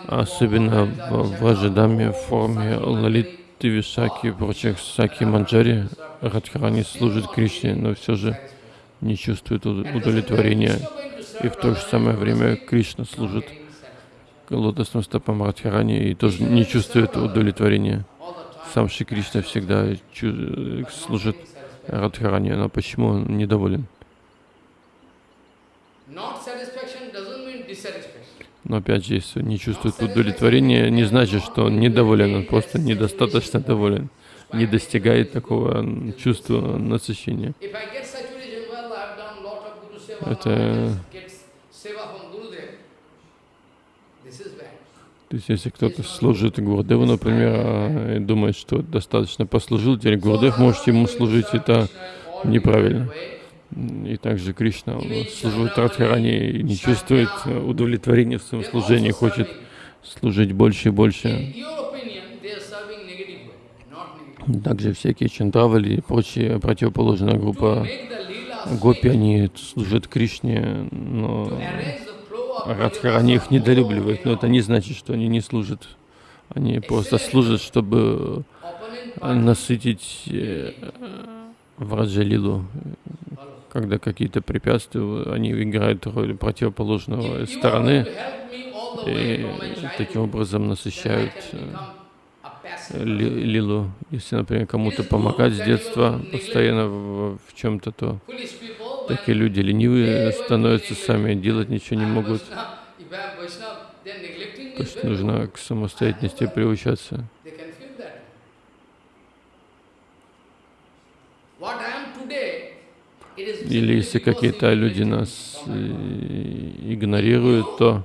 особенно в Raja, Враджадаме, в форме Лалиты Вишаки и прочих Саки Манджари. Радхарани служит Кришне, но все же не чувствует уд- удовлетворения. И в то же самое время Кришна служит лотосным стопам Радхарани и тоже не чувствует удовлетворения. Сам Шри Кришна всегда чу- служит Радхарани, но почему он недоволен? Но опять же, если не чувствует удовлетворения, не значит, что он недоволен, он просто недостаточно доволен, не достигает такого чувства насыщения. If I get saturation, well, I've done lot of Guru Seva, Это- now I just get Seva from Gurudev. This is bad. То есть, если кто-то служит Гурдеву, например, а, и думает, что достаточно послужил, теперь Гурдев может ему служить, это неправильно. И также Кришна служит Радхарани и не чувствует удовлетворения в своем служении, хочет служить больше и больше. Также всякие чандравали и прочие противоположная группа гопи, они служат Кришне, но Радхарани их недолюбливает, но это не значит, что они не служат. Они просто служат, чтобы э, насытить э, Враджалилу. Когда какие-то препятствия, они играют роль противоположного стороны и таким образом насыщают э, лилу. Если, например, кому-то помогать с детства постоянно в, чем-то, то when такие люди ленивые становятся сами, делать ничего не могут. То есть нужно к самостоятельности приучаться. Или если какие-то люди нас э, игнорируют, то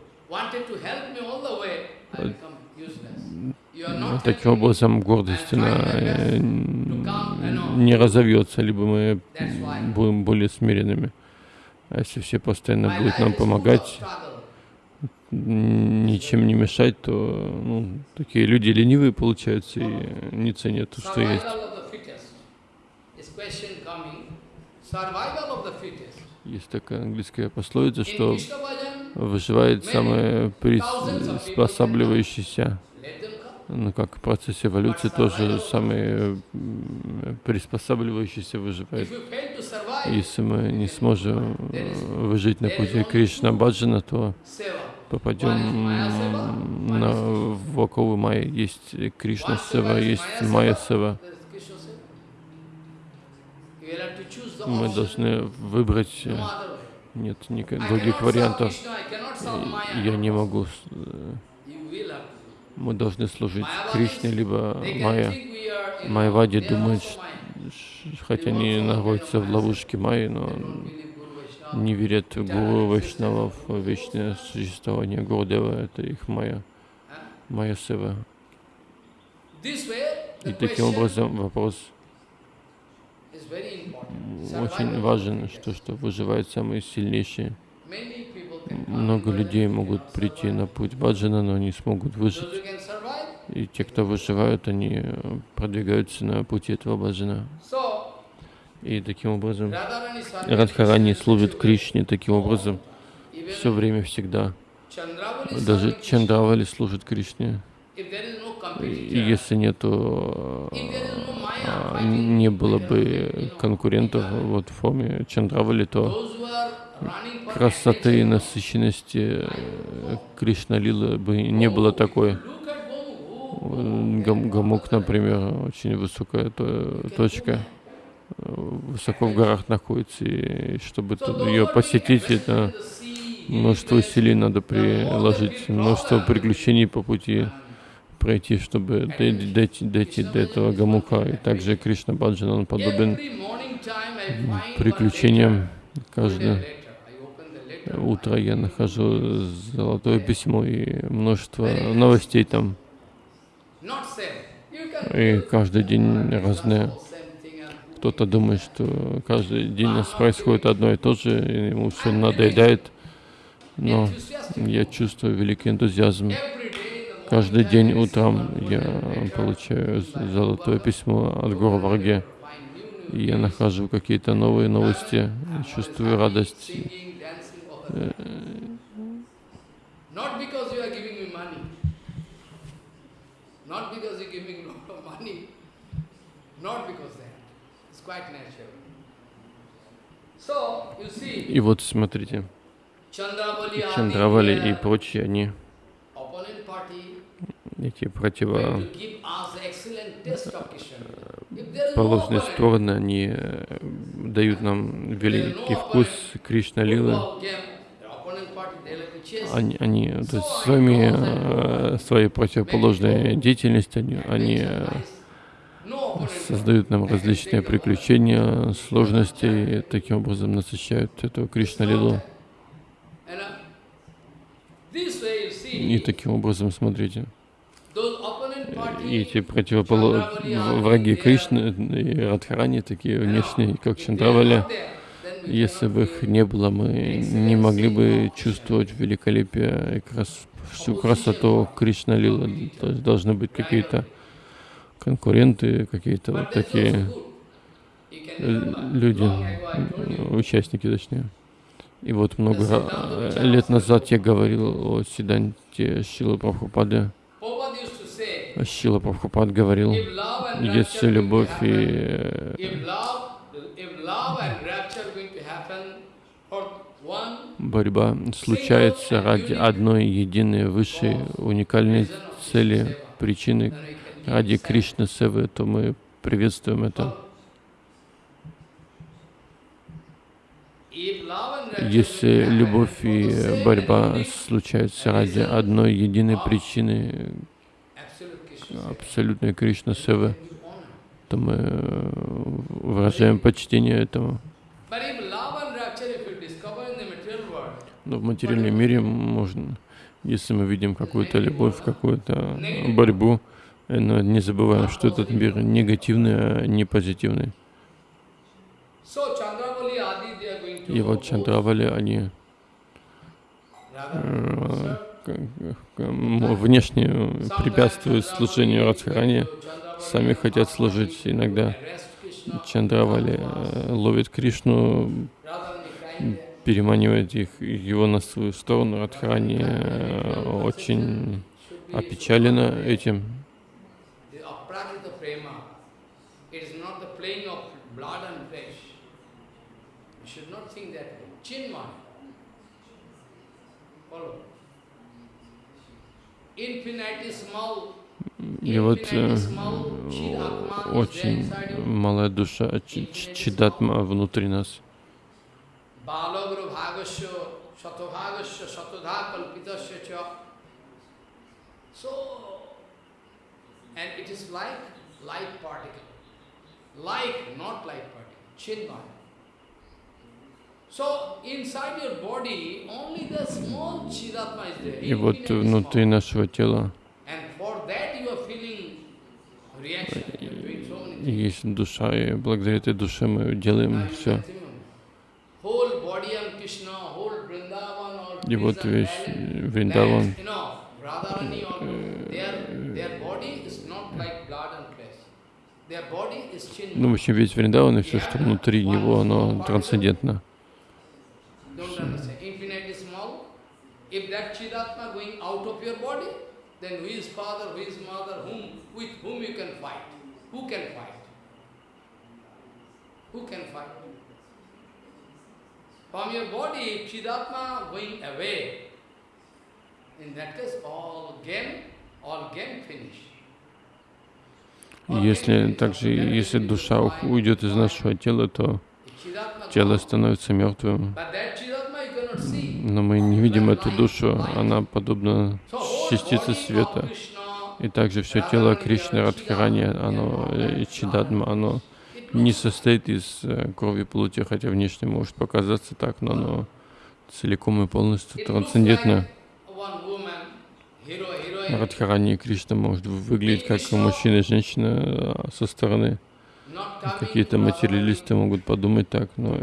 таким helping me. образом гордость она э, не разовьется, либо мы будем более смиренными. А если все постоянно будут нам помогать, ничем не мешать, то ну, такие люди ленивые получаются и не ценят то, что есть. Есть такая английская пословица, что выживает самый приспосабливающийся. Ну, как процесс эволюции тоже самый приспосабливающийся выживает. Если мы не сможем э, выжить на пути Кришна Баджана, то попадем на в оковы Майя. Есть Кришна Сева, есть Майя Сева. Мы должны выбрать, э, нет никаких других вариантов. Я не могу, мы должны служить Кришне, либо Майя. are думают, хотя они находятся в ловушке Майи, но не верят в Гуру Вайшнавов, в вечное существование Гурдева, это их Майя? Майя Сева. И таким образом вопрос очень важен, что, что выживают самые сильнейшие. Много людей могут прийти на путь Баджана, но не смогут выжить. И те, кто выживают, они э, продвигаются на пути этого Баджана. И таким образом Радхарани служит. Кришне таким образом все время, всегда. Даже. Чандравали служит Кришне. И если нету, Maya а, не было бы конкурентов вот в форме Чандравали, то красоты и насыщенности э, Кришна Лилы бы не было такой. Гам- Гамук, например, очень высокая то- точка, э, высоко в горах находится, и чтобы ее посетить, это множество усилий надо приложить, множество приключений по пути пройти, чтобы дой- дойти, дойти до этого Гамука. И также Кришна Баджан, он подобен приключениям. letter. Today Каждое letter. I open the letter. Утро я нахожу золотое письмо и множество новостей там. И каждый день and Кто-то думает, что каждый день у нас происходит одно и то же, и ему все надоедает. Но я чувствую великий энтузиазм. Каждый день утром я получаю золотое письмо от Гуру Варге. Я нахожу какие-то новые новости, чувствую радость. Singing, dancing, all that. Not because you are giving me money. Not because you give me a lot of money. Not because that. It's quite natural. So, you see, И вот смотрите, Чандравали и прочие, они, эти going противо to give us the excellent taste of Krishna. If there is no положенные opponent, стороны, они э, дают нам великий вкус Кришна Лилы. Они, они то есть своими, э, своей противоположной деятельностью, они, они э, создают нам различные приключения, сложности, и таким образом насыщают эту Кришна Лилу. And, this way you И таким образом, смотрите, эти противоположные враги Кришны и Радхарани, такие внешние, как Чандравали, если бы их не было, мы не могли бы чувствовать великолепие и крас- всю красоту Кришна Лилы. То есть должны быть какие-то конкуренты, какие-то вот такие люди, участники точнее. И вот много лет назад я говорил о Сиданте Шила say, Шила Прабхупад говорил, если любовь и борьба случается ради одной единой высшей уникальной цели, причины, ради. Кришны Севы, то мы приветствуем это. Rapture Если любовь и борьба случаются ради одной единой причины absolute Krishna, абсолютной Кришна Севы. То мы э, выражаем почтение этому. Но в материальном мире можно, если мы видим какую-то любовь, какую-то борьбу, э, но не забываем, что этот мир негативный, а не позитивный. И вот Чандравали, они э, внешне препятствуют служению Радхарани, сами хотят служить иногда. Чандравали э, ловит Кришну, переманивает их, его на свою сторону. Радхарани э, очень опечалена этим. aprakita prema. И вот э, очень малая душа, чи- чи- чидатма внутри нас. И вот внутри нашего тела Есть душа, и благодаря этой душе мы делаем все. И вот весь Вриндаван, ну, в общем, весь Вриндаван и все, что внутри него, оно трансцендентно. Don't then who is father, who is mother, whom, with whom you can fight? Who can fight? Who can fight? From your body, Chidatma going away, in that case, all game, all game finish. И если также, если душа уйдет из нашего тела, то тело становится мертвым. Но мы не видим эту душу, она подобна частице света. И также все тело Кришны, Радхарани, оно, э, Чидатма, оно не состоит из э, крови плоти, хотя внешне может показаться так, но оно целиком и полностью трансцендентно. Радхарани и Кришна может выглядеть как мужчина и женщина а со стороны. Какие-то материалисты могут подумать так, но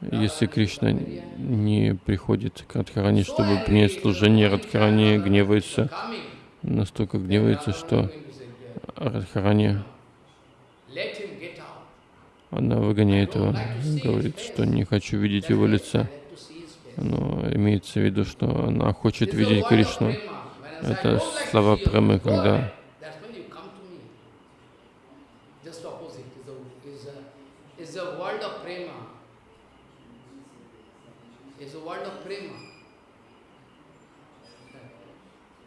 если Кришна не приходит к Радхарани, чтобы принять служение, Радхарани гневается, настолько гневается, что Радхарани. Она выгоняет его, говорит, что не хочу видеть его лица. Но имеется в виду, что она хочет видеть Кришну. Это слова премы, когда ahead. That's when you come to me. Just opposite is a, is a, is a world of prema. Is a world of prema.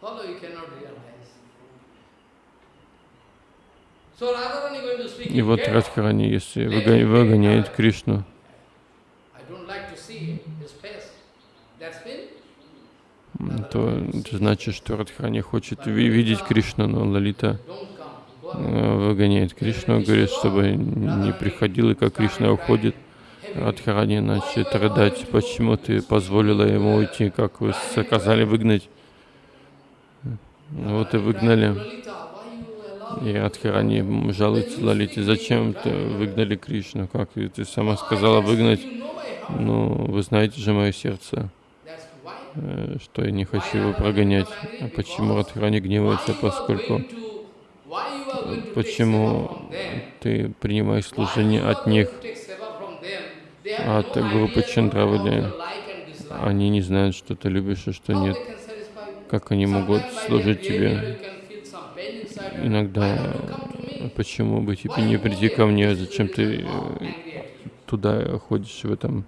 Although you cannot realize. So Radharani going to speak И вот. Радхарани, если выго- выгоняет Кришну, то это значит, что Радхарани хочет ви- видеть Кришну, но Лалита э, выгоняет Кришну, говорит, чтобы не приходил, и как Кришна уходит, Радхарани начнет рыдать, почему ты позволила ему уйти, как вы сказали выгнать. Вот и выгнали. И Радхарани жалуется Лалите, зачем ты выгнали Кришну, как ты, сама сказала выгнать. Ну, вы знаете же мое сердце, э, что я не хочу его прогонять. А почему Радхарани гневается, поскольку почему ты принимаешь служение от них, от группы Чандравали. Они не знают, что ты любишь и что How нет. they can satisfy you? Как они могут служить тебе? Иногда, почему бы тебе не прийти ко мне, зачем ты э, туда ходишь в этом?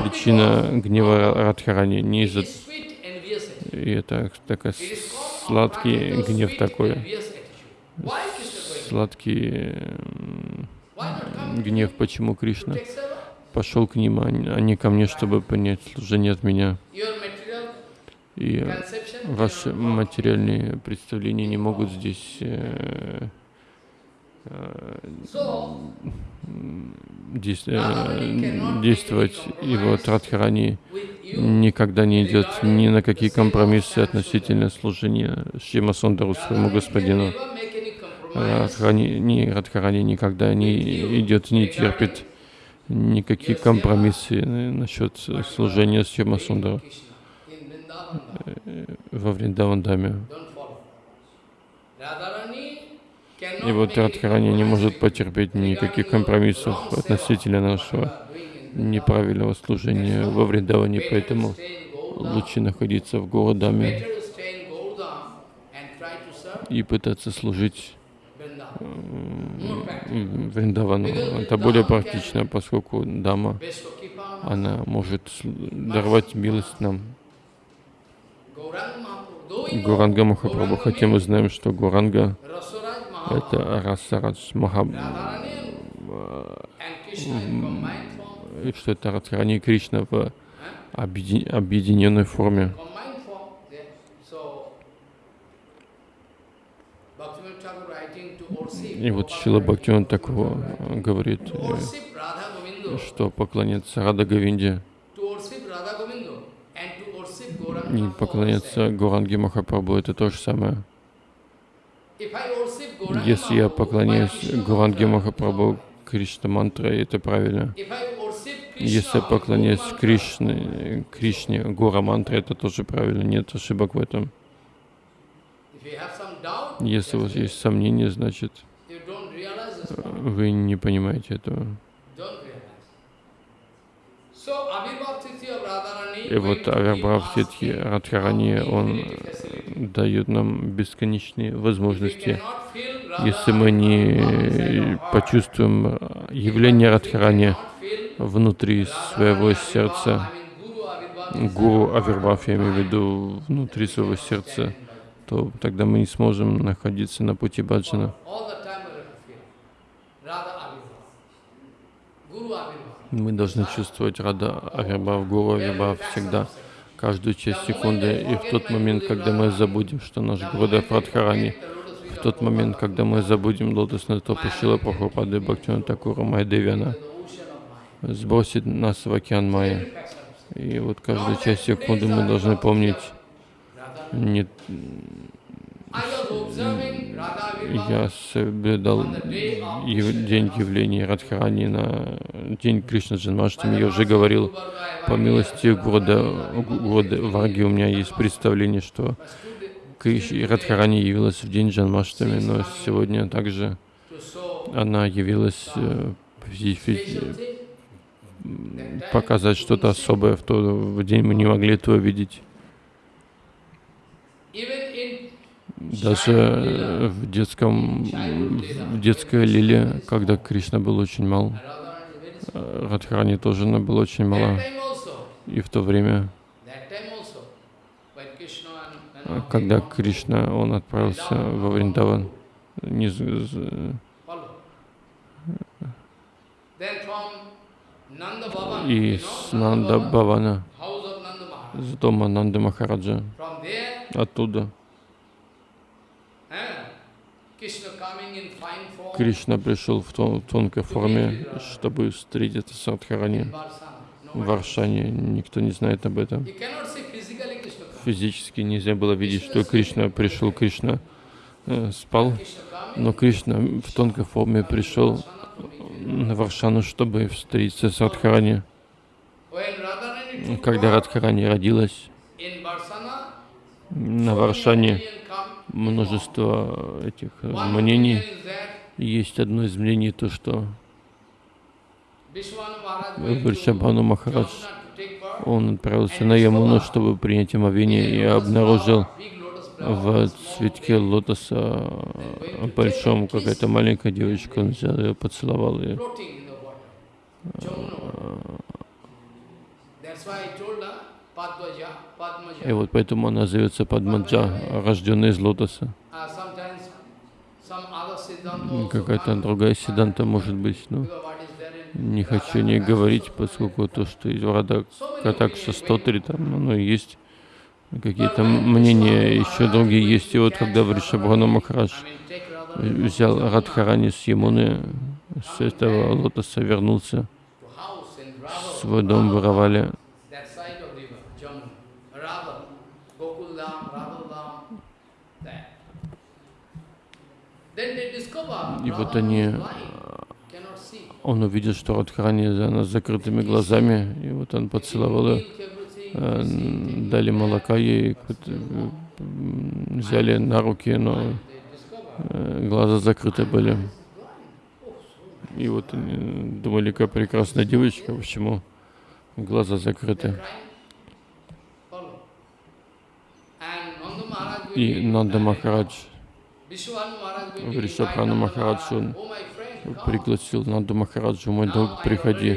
Причина гнева Радхарани не из-за... И это called сладкий гнев такой. Сладкий гнев, почему Кришна пошел к ним, а не а ко мне, чтобы принять служение от меня. И ваши материальные представления не могут здесь э, э, э, действовать. И вот Радхарани никогда не идет ни на какие компромиссы относительно служения Шима Сундару своему господину. Радхарани, ни, Радхарани никогда не идет, не терпит никакие компромиссы насчет служения Шима Vrindavan, во Вриндавандаме. И вот Радхарани не может потерпеть никаких компромиссов относительно нашего неправильного служения во Вриндаване, поэтому лучше находиться в Городаме и пытаться служить м, Вриндавану. Это более практично, поскольку дама, она может даровать милость нам. Гуранга Махапрабху, хотя мы знаем, что Гуранга это Расарадж Маха, Radharani and Krishna in combined form. и что это Радхарани и Кришна в объединенной форме. И вот Шила Бхактиван такого говорит, э, Radha Govinda. что поклоняться Рада Говинде To worship Radha Govinda. And to worship Gauranga Mahaprabhu. поклоняться Гуранге Махапрабху это то же самое. Если я поклоняюсь Гуранге Махапрабху Кришна мантрой, это правильно. Если я поклоняюсь Кришне, Кришне Гура мантре, это тоже правильно, нет ошибок в этом. Если у вас есть сомнения, значит вы не понимаете этого. Don't realize. So, Abhirbhav Tithi of Radharani, И вот Авирбхав Титхи Радхарани, он дает нам бесконечные возможности. Если мы не почувствуем явление Радхарани внутри своего сердца, Гуру Авирбхав, я имею в виду внутри своего сердца, то тогда мы не сможем находиться на пути баджана. All the Мы должны чувствовать Рада Авирбхав, Гуру Авирбхав всегда, каждую часть секунды. И в тот момент, когда мы забудем, что наш Гурудев Радхарани, в тот момент, когда мы забудем лотосную стопу Шила Прабхупады Бхактивана Такура Майдевяна, сбросит нас в океан Майя. И вот каждую часть секунды мы должны помнить, не, я соблюдал ев- день явления Радхарани на день Кришна Джанмаштами, я уже говорил, по милости Гурда, Гурда Варги. У меня есть представление, что Радхарани явилась в день Джанмаштами, но сегодня также она явилась э, показать что-то особое в тот день. Мы не могли этого видеть. Даже э, в детском, в детской лиле, когда Кришна был очень мал, э, Радхарани тоже она была очень мала. И в то время, э, когда Кришна, он отправился во Вриндаван, не и с Нанда Бавана, с дома Нанды Махараджа, оттуда Кришна пришел в тон- тонкой форме, чтобы встретиться с Радхарани в Варшане. Никто не знает об этом. Физически нельзя было видеть, что Кришна пришел, Кришна э, спал, но Кришна в тонкой форме пришел на Варшану, чтобы встретиться с Радхарани. Когда Радхарани родилась, на Варшане множество этих э, мнений. Есть одно из мнений, то, что Вришабхану Махарадж, он отправился на Ямуну, чтобы принять омовение, и обнаружил в цветке лотоса большом какая-то маленькая девочка, он взял ее, поцеловал ее. И вот поэтому она зовется Падмаджа, рожденная из лотоса. Какая-то другая седанта может быть, но не хочу о ней говорить, поскольку то, что из Рада Катакша Стотри, там оно и есть. Какие-то мнения еще другие есть. И вот когда Вришабхану Махарадж взял Радхарани с Ямуны, с этого лотоса вернулся свой дом в и вот они, он увидел, что Радхарани она с закрытыми глазами, и вот он поцеловал ее, э, дали молока ей, э, взяли на руки, но э, глаза закрыты были. И вот они думали, какая прекрасная девочка, почему глаза закрыты. И Нанда Махарадж Invite Махараджу, пригласил Нанду Махараджу, мой друг, приходи.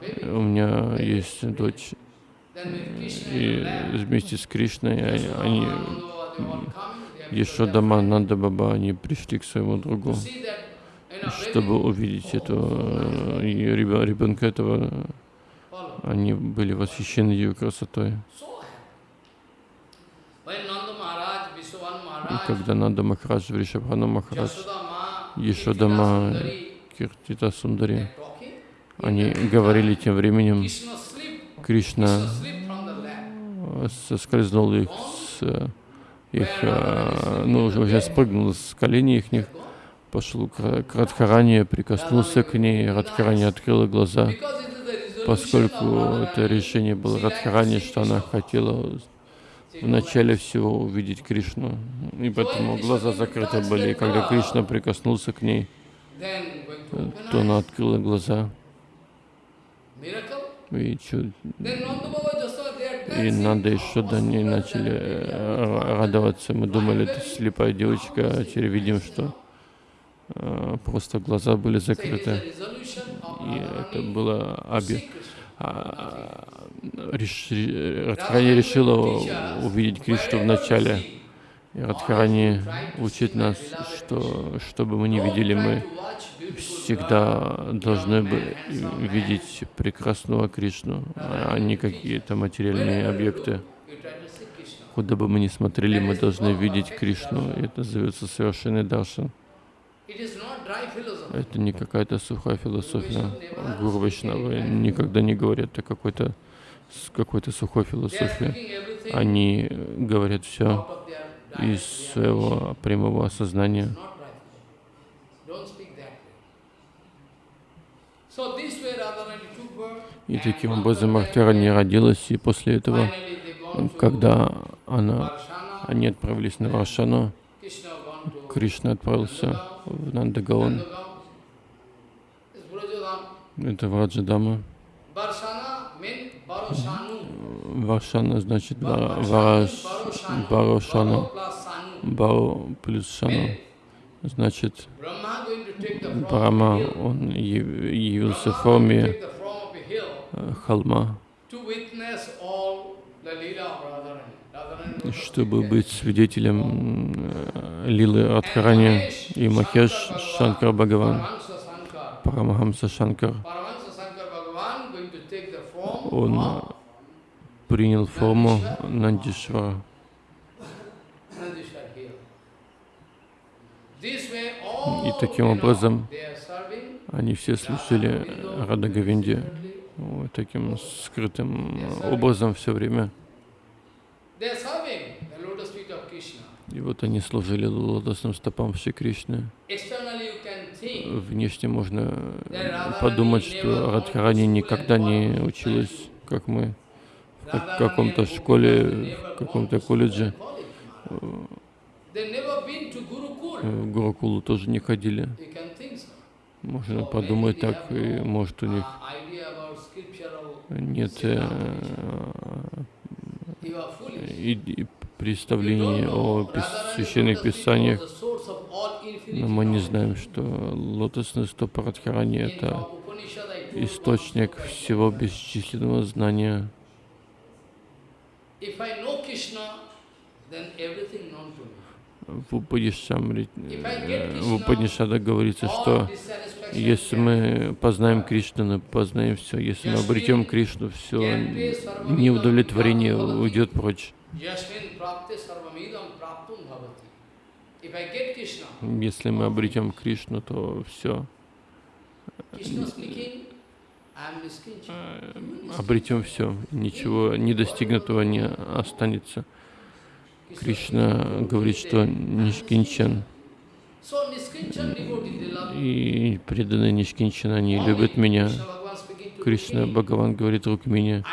baby. У меня есть дочь, и вместе с Кришной они, have Ешодама, Нанда Баба, они пришли к своему другу, чтобы увидеть этого ребя- ребенка этого. Они были восхищены ее красотой. So happy. When Nanda Maharaj, Vishwanu И когда Нанда Махарадж, Вришабхану Махарадж, Ешодама, Киртита Сундари, они говорили тем временем, Кришна соскользнул их с их, э, ну, уже уже спрыгнул с коленей их, пошел к, Радхаране, прикоснулся к ней, Радхарани открыла глаза, поскольку это решение было Радхарани, что она хотела в начале всего увидеть Кришну, и поэтому глаза закрыты были, и когда Кришна прикоснулся к ней, то она открыла глаза, и, чу- Then Nanda Baba Jasoda, they are и Oh, Шода, они what's начали э, радоваться. Мы думали, это слепая девочка, а теперь видим, что э, просто глаза были закрыты. И это было обе. Реш- ре- Радхарани решила увидеть Кришну в начале. И Радхарани учит нас, что что бы мы ни видели, мы всегда должны бы видеть прекрасного Кришну, а не какие-то материальные объекты. Куда бы мы ни смотрели, мы должны видеть Кришну. И это зовется совершенный даршан. Это не какая-то сухая философия. Гуру никогда не говорят о какой-то с какой-то сухой философии. Они говорят все из своего прямого осознания. И таким образом Радхарани родилась, и после этого, когда она, они отправились на Варшану, Кришна отправился в Нандагаон, это Враджадама. Варшана значит Ва- Вараш, Барошана, Баро плюс Шану. Значит, Брахма, он яв- явился в форме э, холма, чтобы быть свидетелем э, Лилы Радхарани и Махеш Шанкар Бхагаван, Парамахамса Шанкар. Он принял форму Нандишвара. И таким образом они все слушали Рада Говинди вот таким скрытым образом все время. И вот они служили лотосным стопам Шри Кришны. Внешне можно подумать, что Радхарани никогда не училась, как мы, в как- каком-то школе, в каком-то колледже. В Гурукулу тоже не ходили. Можно подумать так, и может у них нет э, и, и представления о пис- священных писаниях, но мы не знаем, что лотосный стоп Радхарани — это источник всего бесчисленного знания. Э, в Упадишадах говорится, что если мы познаем Кришну, познаем все. Если мы обретем Кришну, все неудовлетворение уйдет прочь. Если мы обретем Кришну, то все. Обретем все. Ничего недостигнутого не останется. Кришна говорит, что Нишкинчан и преданные Нишкинчана, они любят меня. Кришна Бхагаван говорит Рукмине,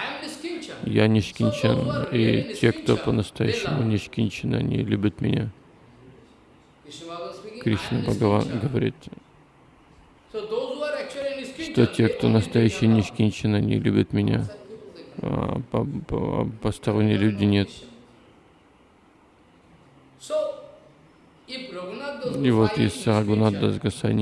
я Нишкинчан, и те, кто по-настоящему Нишкинчан, они любят меня. Кришна Бхагаван говорит, что те, кто настоящие Нишкинчан, они любят меня, а по- по- посторонние люди нет. И вот Рагунат Дас Гасай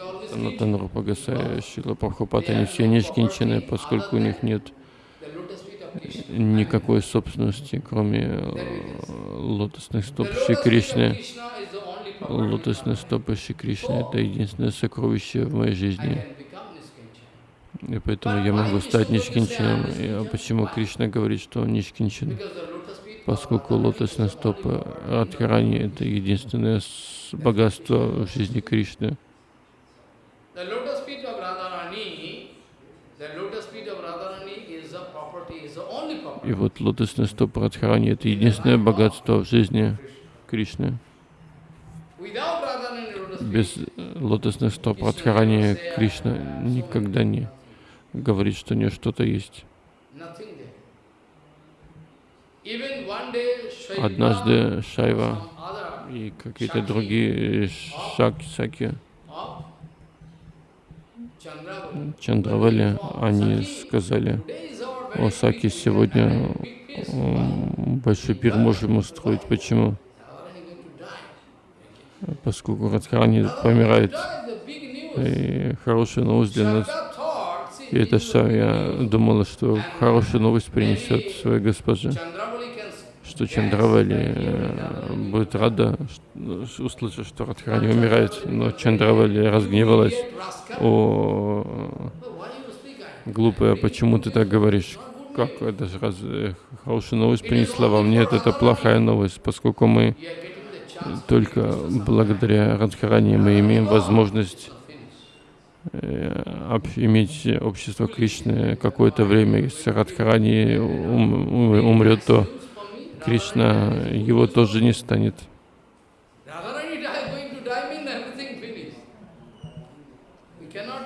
always Санатан. Рупа Гасай, Шила Прабхупад, они все Нишкинчены, поскольку у них нет The lotus feet of Krishna. Никакой собственности, кроме э, лотосных стоп Шри Кришны. Лотосные стопы Шри Кришны — это единственное сокровище в моей жизни. И поэтому я могу стать Нишкинчином. А почему Кришна говорит, что он of Поскольку лотосные стопы. Радхарани — это единственное богатство в жизни Кришны. The lotus feet of Radharani, the lotus feet of Radharani is the property, is the only property. И вот лотосные стопы Радхарани — это единственное богатство в жизни Кришны. Без э, лотосных стоп Радхарани Кришна никогда не говорит, что у нее что-то есть. Однажды Шайва и какие-то другие шаки, Чандравали, они сказали, today is our о very Саки, big сегодня большой пир можем устроить. Почему? Поскольку Радхарани помирает. И хорошая новость для нас. И это Шарья думала, что хорошую новость принесет своей госпоже, что Чандравали э, будет рада, услышав, что Радхарани умирает. Но Чандравали разгневалась. О, глупая, почему ты так говоришь? Как это же раз э, хорошая новость принесла вам? Нет, это плохая новость, поскольку мы только благодаря Радхарани мы имеем возможность э, об- иметь общество Кришны какое-то время. Если Радхарани ум- ум- умрет, то Кришна его тоже не станет. Radharani die, going to die means everything finished. We cannot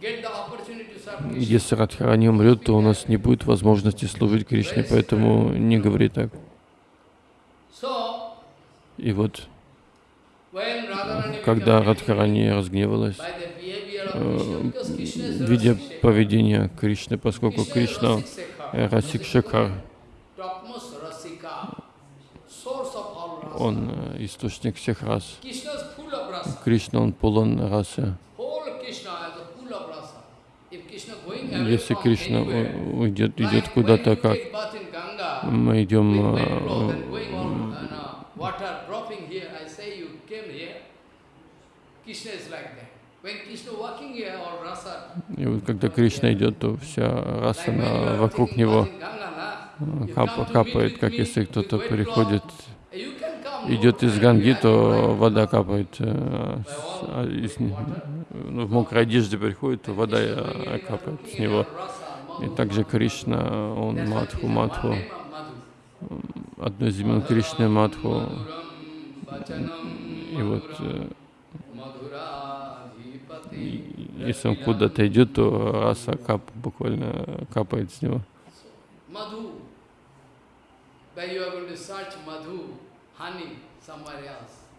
get the opportunity to serve Krishna. Если Радхарани умрет, то у нас не будет возможности служить Кришне, поэтому не говори так. И вот, когда Радхарани разгневалась, э, видя поведение Кришны, поскольку Кришна э, Расик Шекар, topmost Rasika, source of all rasa. он э, источник всех рас. Кришна, он полон расы. Whole Krishna is a full of rasa. If Krishna going away Если Кришна уйдет, идет куда-то, как мы идем э, uh, И вот когда Кришна идет, то вся раса вокруг него э, капает, как если кто-то wet приходит, cloth, you can come, no идет из Ганги, то вода капает. э, а не- ну, в мокрой одежде приходит, то вода э, капает с него. И также Кришна, он Мадху, Мадху, одно из имен Кришны Мадху. И вот э, если он куда-то идет, то раса кап, буквально капает с него. Madhu.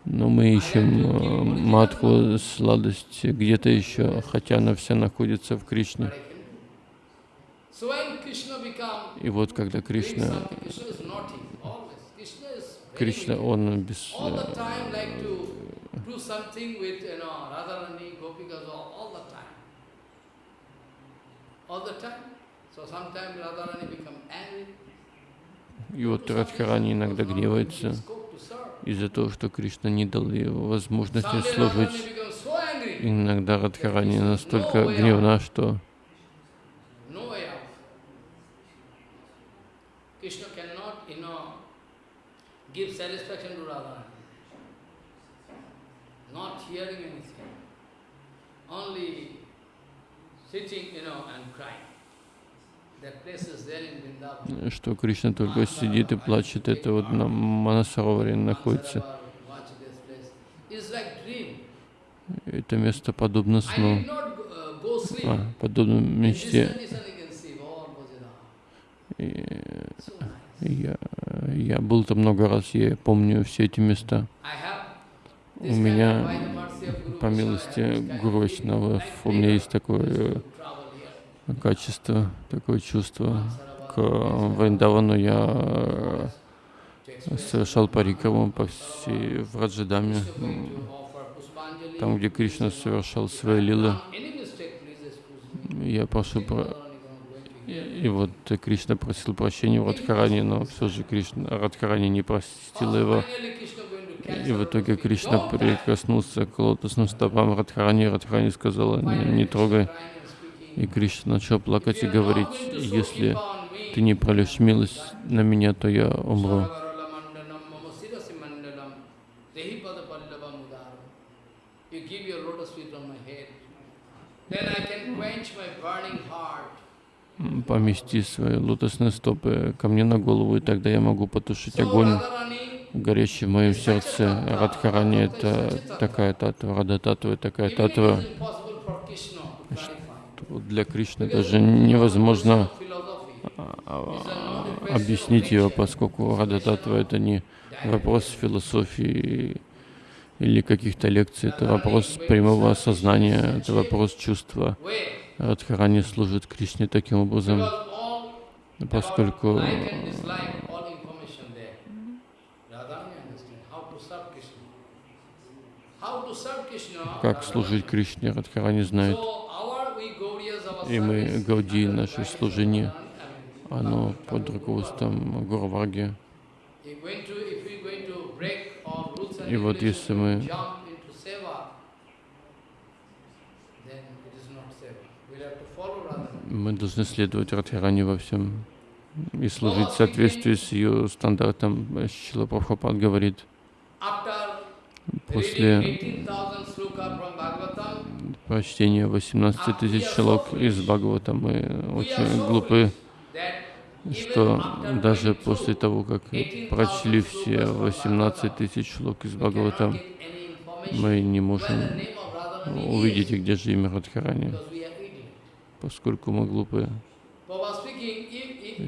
Но мы ищем э, матху, сладость где-то еще, хотя она вся находится в Кришне. И вот когда Кришна, Кришна, он без, э, и вот Радхарани иногда гневается. Из-за того, что Кришна не дал ей возможности служить. Иногда Радхарани настолько гневна, что. Only sitting, you know, and crying. That place is there in Vrindavan. Что Кришна только сидит и плачет. Это вот на Манасароваре находится. Это место подобно сну, а, подобно мечте. И nice. я, я был там много раз, я помню все эти места. У меня, по милости Гуру у меня есть такое э, to travel here. Качество, такое чувство, к Вриндавану, я э, совершал парикраму по всей Враджадаме, там, где Кришна совершал свои лилы. Я прошу про... И вот Кришна просил прощения у Радхарани, но все же Кришна, Радхарани не простила его. И в итоге Кришна прикоснулся к лотосным стопам Радхарани. Радхарани сказала, не, не трогай. И Кришна начал плакать и говорить, если ты не прольешь милость на меня, то я умру. Помести свои лотосные стопы ко мне на голову, и тогда я могу потушить огонь, горящий в моем сердце. Радхарани — это такая татва, Рада татва — такая татва, is impossible for Krishna to clarify. что для Кришны даже невозможно а, а, объяснить его, поскольку Рада татва — это не вопрос философии или каких-то лекций, это вопрос прямого осознания, это вопрос чувства. Радхарани служит Кришне таким образом, поскольку Krishna. как служить Кришне, Радхарани знает. So our we Gaudiyas, our И мы, Гауди, наше служение, оно под руководством rules and И вот если мы мы должны следовать Радхарани во всем и служить в соответствии с ее стандартом. Шила Прабхупад говорит, после reading 18,000 sloka from Bhagavatam, прочтения 18 тысяч шлок из Бхагавата мы очень глупы, что даже после того, как прочли все 18 тысяч шлок из Бхагавата, мы не можем увидеть, где же имя Радхарани, поскольку мы глупы.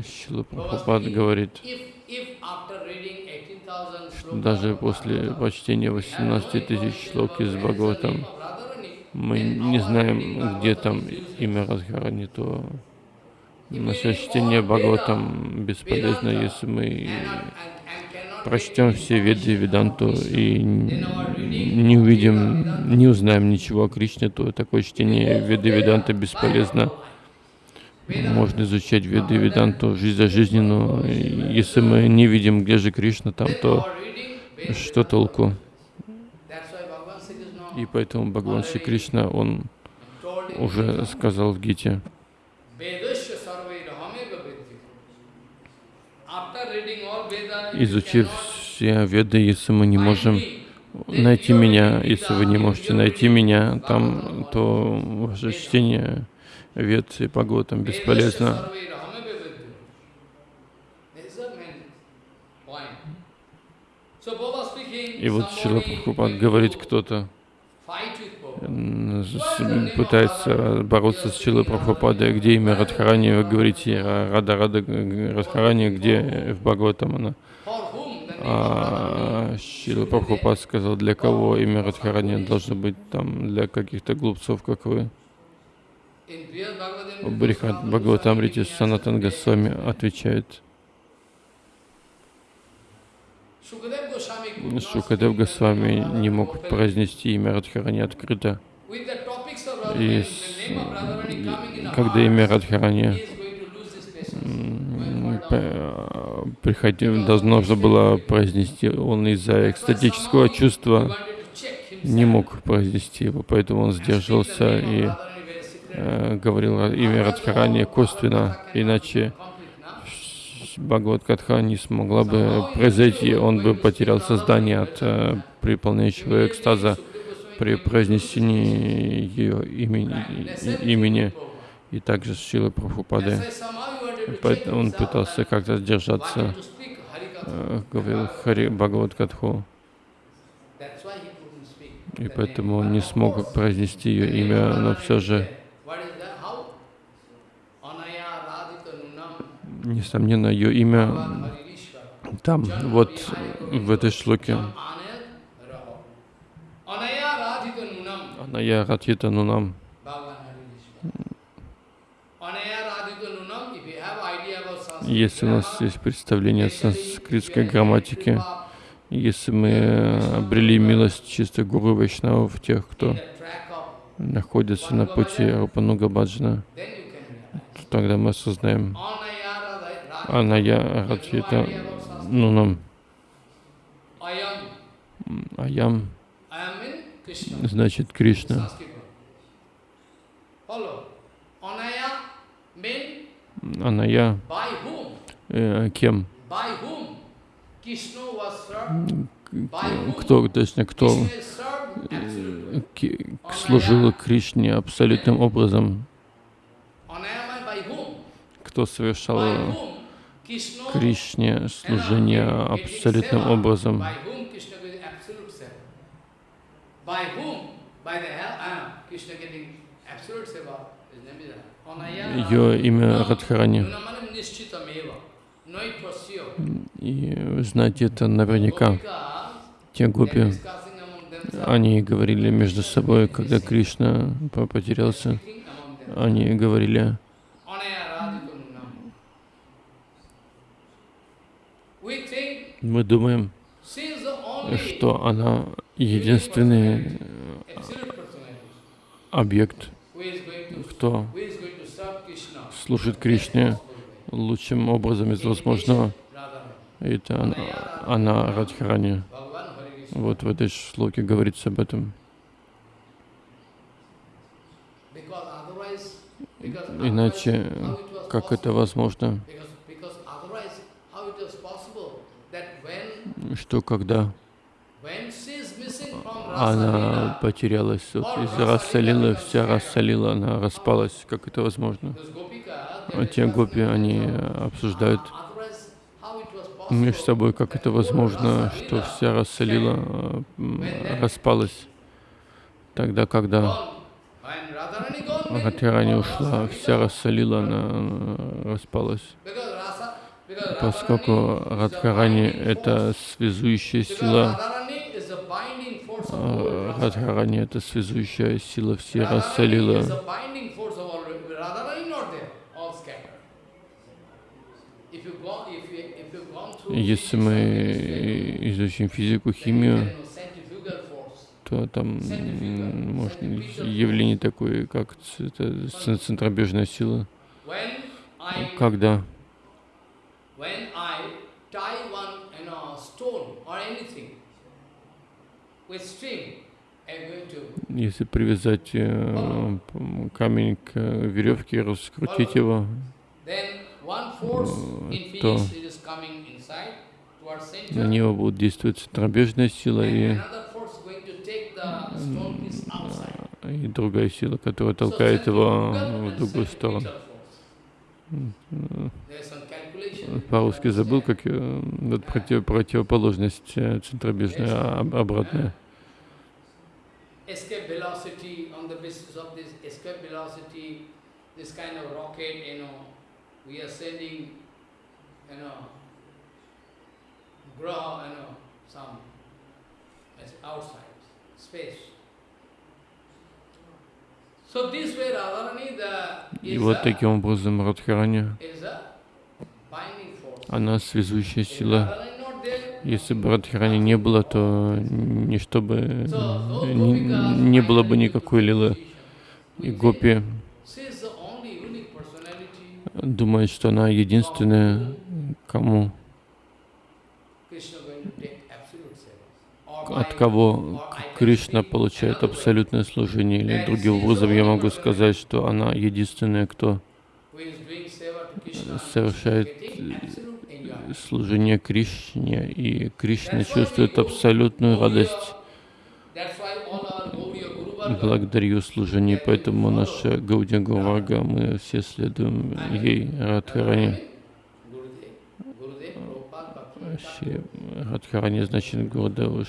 Шила Прабхупад говорит, if, if after reading 18,000 что slokas даже после прочтения 18 тысяч шлок из Бхагаватам мы не знаем, где там имя Радхарани, то наше чтение Бхагаватам бесполезно, если мы прочтем все Веды и Веданту и не увидим, не узнаем ничего о Кришне, то такое чтение Веды и Веданты бесполезно. Можно изучать Веды Веданту жизнь за жизнью, но если мы не видим, где же Кришна там, то что толку? И поэтому Бхагаван Шри Кришна, он уже сказал в Гите, изучив все Веды, если мы не можем найти меня, если вы не можете найти меня там, то ваше чтение Вед и Бхагаватам бесполезно. И вот Шила Прабхупад говорит, кто-то пытается бороться с Шилой Прабхупадой, где имя Радхарани, вы говорите Ра- Рада Рада Радхарани, где в Бхагаватам она. А Шила Прабхупад сказал, для кого имя Радхарани должно быть там, для каких-то глупцов, как вы. В Брихат Бхагаватамрите Санатан Госвами отвечает, Шукадев Госвами не мог произнести имя Радхарани открыто. И с- когда имя Радхарани м, п- приходи- должно же было произнести, он из-за экстатического чувства не мог произнести его, поэтому он сдержался и э, говорил ра- имя Радхарани косвенно, иначе Бхагават не смогла бы произойти, он бы потерял сознание от э, приполняющего экстаза при произнесении ее имени, имени и также с Шилой Прабхупады. Он пытался как-то сдержаться, э, говорил Хари Бхагават и поэтому он не смог произнести ее имя, но все же, несомненно, ее имя там, вот в этой шлоке. Аная Радхита Нунам. Если у нас есть представление о санскритской грамматике, если мы обрели милость чистых гуру Вайшнавов, тех, кто находится на пути Рупануга Баджана, тогда мы осознаем Аная Раджита Нунам Аям значит Кришна. Аная э, кем? Кто, точно, кто э, служил Кришне абсолютным образом? Кто совершал Кришне служение абсолютным образом? Ее имя Радхарани. И знать это наверняка. Те гопи, они говорили между собой, когда Кришна потерялся, они говорили, мы думаем, что она единственный объект, кто служит Кришне лучшим образом из возможного. Это она, она Радхарани. Вот в этой шлоке говорится об этом. Иначе, как это возможно? Что когда она потерялась вот, из рассолила, вся рассолила, она распалась. Как это возможно? А те гопи, они обсуждают между собой, как это возможно, что вся рассолила распалась. Тогда, когда Радхарани ушла, вся рассолила, она распалась. Поскольку Радхарани — это связующая сила, Радхарани — это связующая сила, все расселила. Если мы изучим физику, химию, то там может явление такое, как центробежная сила. Когда если привязать э, камень к веревке, раскрутить его, э, то на него будет действовать центробежная сила и, и другая сила, которая толкает его в другую сторону. По-русски забыл, как вот против, противоположность э, центробежная, а обратная. И вот таким образом Радхарани, она связующая сила. Если бы Радхарани не было, то ничто бы не, не было бы никакой лилы. И Гопи думает, что она единственная, кому, от кого Кришна получает абсолютное служение. Или другим образом я могу сказать, что она единственная, кто совершает служение Кришне, и Кришна чувствует абсолютную радость благодарю служению, поэтому наша Гаудия Гурвага, мы все следуем ей, Радхарани. Радхарани значит Гурдева,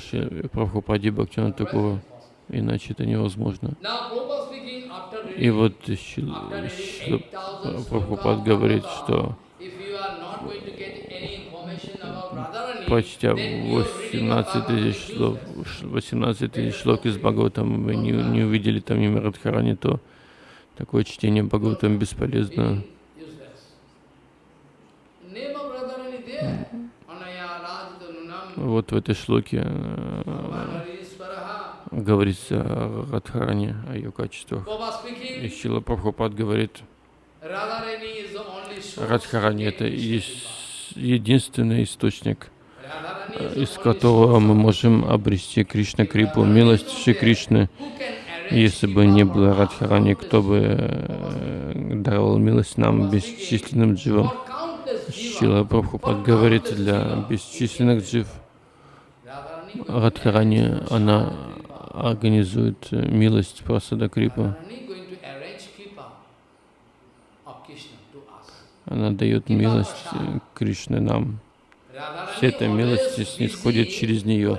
Прабхупади Бхактина такого, иначе это невозможно. И вот Прабхупад говорит, что почти 18 тысяч слов, 18 тысяч слов из Бхагаватам, вы не, не увидели там ни Марадхарани, то такое чтение Бхагаватам бесполезно. Вот в этой шлоке э, говорится о Радхаране, о ее качествах. И Шила Прабхупад говорит. Радхарани это единственный источник, э, из которого мы можем обрести Кришна Крипу, милость Шри Кришны. Если бы не было? Радхарани, кто бы э, даровал милость нам, бесчисленным дживам? Шила Прабхупад говорит, для бесчисленных джив Радхарани, она организует э, милость Прасада Крипа. Она дает милость э, Кришны нам. Вся эта милость снисходит через нее.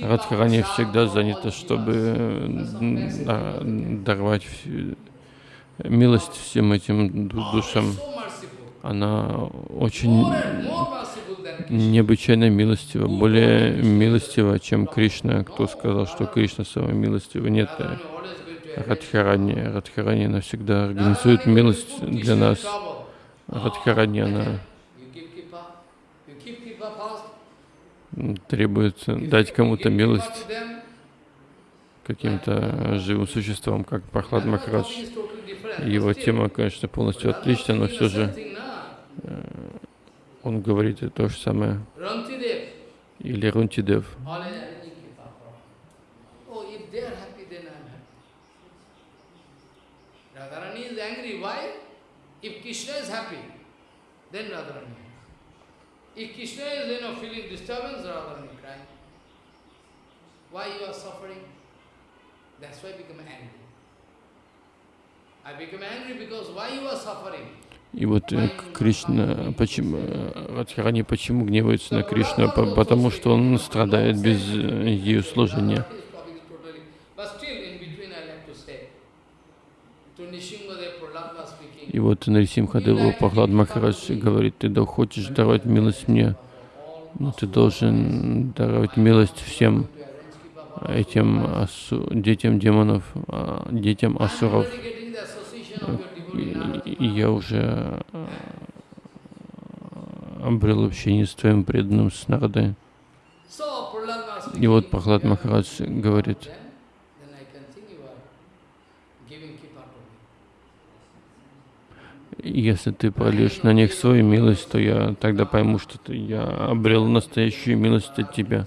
Радхарани всегда занята, чтобы э, да- даровать милость всем этим ду- душам. Она очень необычайно милостива, более милостива, чем Кришна. Кто сказал, что Кришна самая милостива? Нет. э, Радхарани, Радхарани навсегда организует милость для нас. Радхарани, она You keep Kripa, you keep Kripa fast. м, требует дать кому-то милость, каким-то живым существам, как Прохлад Махарадж. Его тема, конечно, полностью отлична, но все же na? Он говорит и то же самое. Или Рунтидев. Oh. Radharani is angry. Why? If Krishna is happy, then Radharani. If Krishna is, you know, feeling disturbance, Radharani crying. Why you are suffering? That's why I become angry. I become angry because why you are suffering? И вот э, Кришна, почему, э, Радхарани почему гневается на Кришну? По- Потому что он страдает без э, ее служения. И вот Нарисимхадеву Пахлад Махарадж говорит, ты да хочешь даровать милость мне, но ты должен даровать милость всем этим асу- детям демонов, а, детям асуров. И, и я уже э, обрел общение с твоим преданным с Нардой. So, Prahlad was И вот Прохлад Махарадж говорит, если ты прольешь на них свою милость, то я тогда пойму, что ты, я обрел настоящую милость от тебя.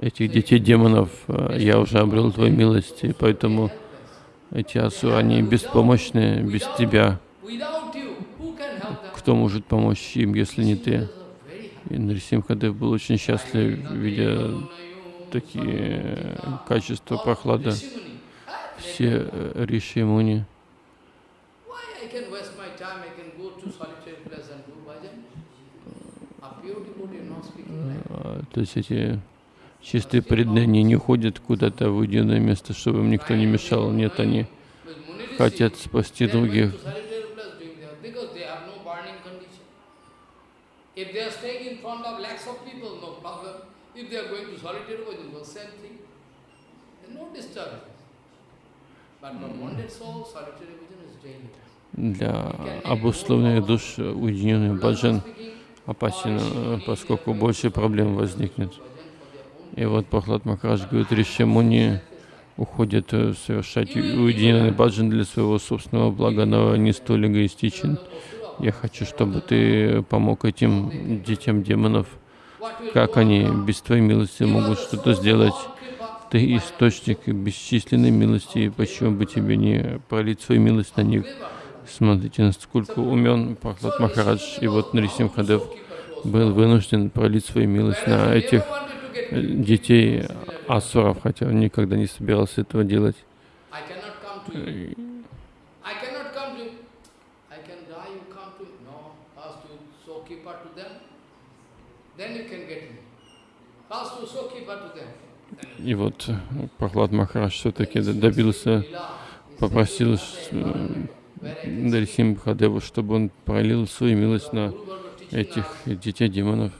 этих детей демонов. Э, Я уже обрел твою милость, и поэтому эти асуры, они беспомощны без тебя. Кто может помочь им, если не ты? И Нарисимхадев был очень счастлив, видя такие э, качества прохлада. Все э, риши муни. То есть эти чистые преданные не уходят куда-то в уединенное место, чтобы им никто не мешал. Нет, они хотят спасти других. to solitary place doing that because they have no burning condition. If they are staying in front of lakhs of people, no problem. If they are going to solitary bhajan, well, same thing. There's no disturbance. But for bonded soul, solitary bhajan is daily. Для обусловленных душ уединенный баджан опасен, э, поскольку больше проблем возникнет. И вот Прохлад Махарадж говорит, Риши Муни уходят э, совершать уединенный баджан для своего собственного блага, но не столь эгоистичен. Я хочу, чтобы ты помог этим детям демонов. Как они без твоей милости могут что-то сделать? Ты источник бесчисленной милости, и почему бы тебе не пролить свою милость на них? Смотрите, насколько умен Прохлад Махарадж, и вот Нарисимхадев был вынужден пролить свою милость на этих. Детей асуров, хотя он никогда не собирался этого делать. И вот э, Прохлад Махарадж все-таки добился, попросил э, Дарисим Бхадеву, чтобы он пролил свою милость на этих детей демонов.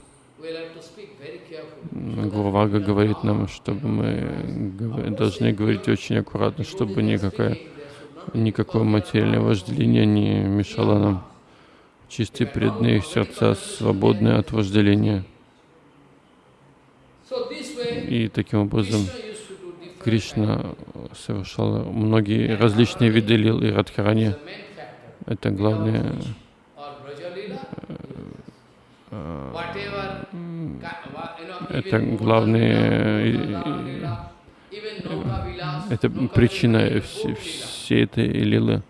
Гурвага говорит нам, чтобы мы должны говорить очень аккуратно, чтобы никакая, никакое материальное вожделение не мешало нам. Чистые преданные сердца свободны от вожделения. И таким образом Кришна совершал многие различные виды лил и радхарани. Это главное, Or Brajalila, э, whatever, ka- wa- you know, это главные, э, это причина всей этой лилы.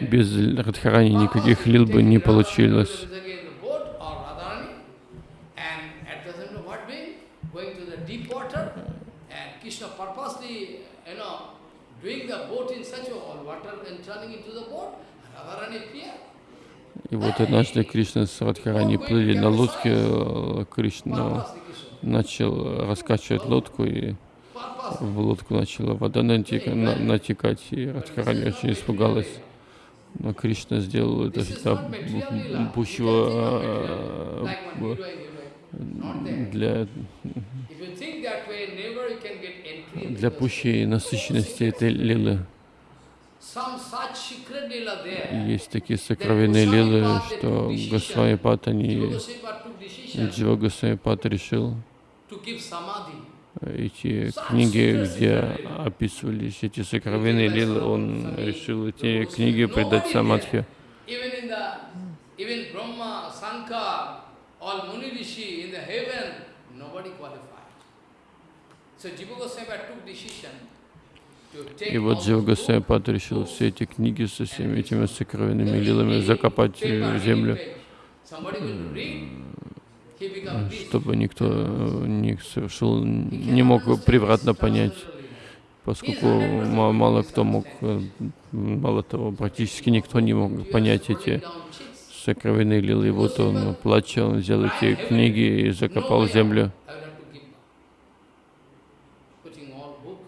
Без радхарани никаких лил бы не получилось. Krishna purposely, you know, doing the boat in such a all water and turning into the boat, Radharani appear. И вот однажды Кришна с Радхарани плыли на лодке, э, Кришна начал раскачивать лодку, и в лодку начала вода натека- на- натекать, и Радхарани очень испугалась. Но Кришна сделал это для пущего э, для, для пущей насыщенности этой лилы. Some such secret lila there. Есть такие сокровенные лилы, что Госвами Пат, Jiva они Джива Госвами Пат решил эти книги, где описывались эти сокровенные лилы, он решил эти книги придать самадхи. So Jiva Goswami took decision И вот all Джива those Госвами books, Пат решил все эти книги со всеми этими сокровенными лилами закопать в землю, чтобы никто э, не совершил, не мог превратно понять, поскольку ма- мало кто мог, э, мало того, практически никто не мог понять эти сокровенные лилы. И вот он, плача, взял эти книги и закопал в землю. I will have to give back. Putting all book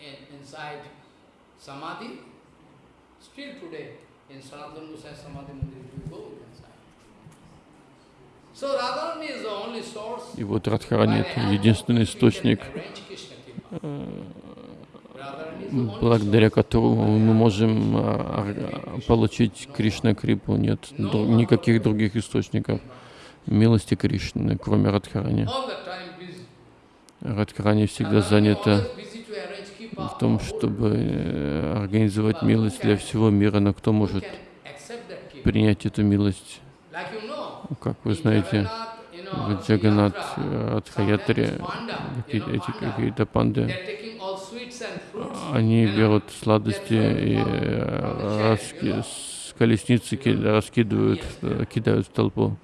in, inside Samadhi. Still today, in Sanatana Goswami Samadhi Mandir, if you go, you can find. So Radharani is the only source И вот Радхарани — это единственный источник, благодаря которому мы можем а, ар- получить Кришна Крипу. Нет никаких других источников милости Кришны, кроме Радхарани. Радхарани всегда занята в том, чтобы э, организовать милость для всего мира, но кто может can accept that Kripa. Принять эту милость? Как вы знаете, в Джаганат know, эти какие-то панды, они берут сладости и э, раски- с колесницы ки- раскидывают, э, кидают в толпу.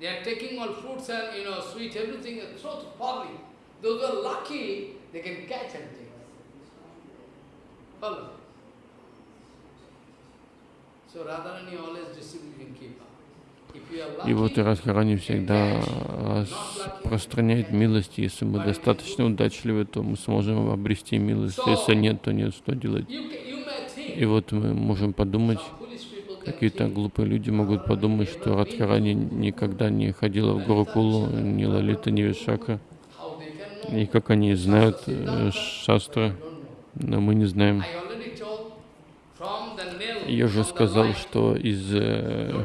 they are taking all fruits and, you know, sweet, everything, and throw to public. Those who are lucky, they can catch and take. Follow. So Radharani always distributing Kipa. If you are И вот Радхарани всегда распространяет милость. Если мы достаточно удачливы, то мы сможем обрести милость. Если нет, то нет, что делать. И вот мы можем подумать, какие-то глупые люди могут подумать, что Радхарани никогда не ходила в Гурукулу, ни Лалита, ни Вишака. И как они знают э, шастры, но мы не знаем. I already told from the nail, Я the сказал, что из э,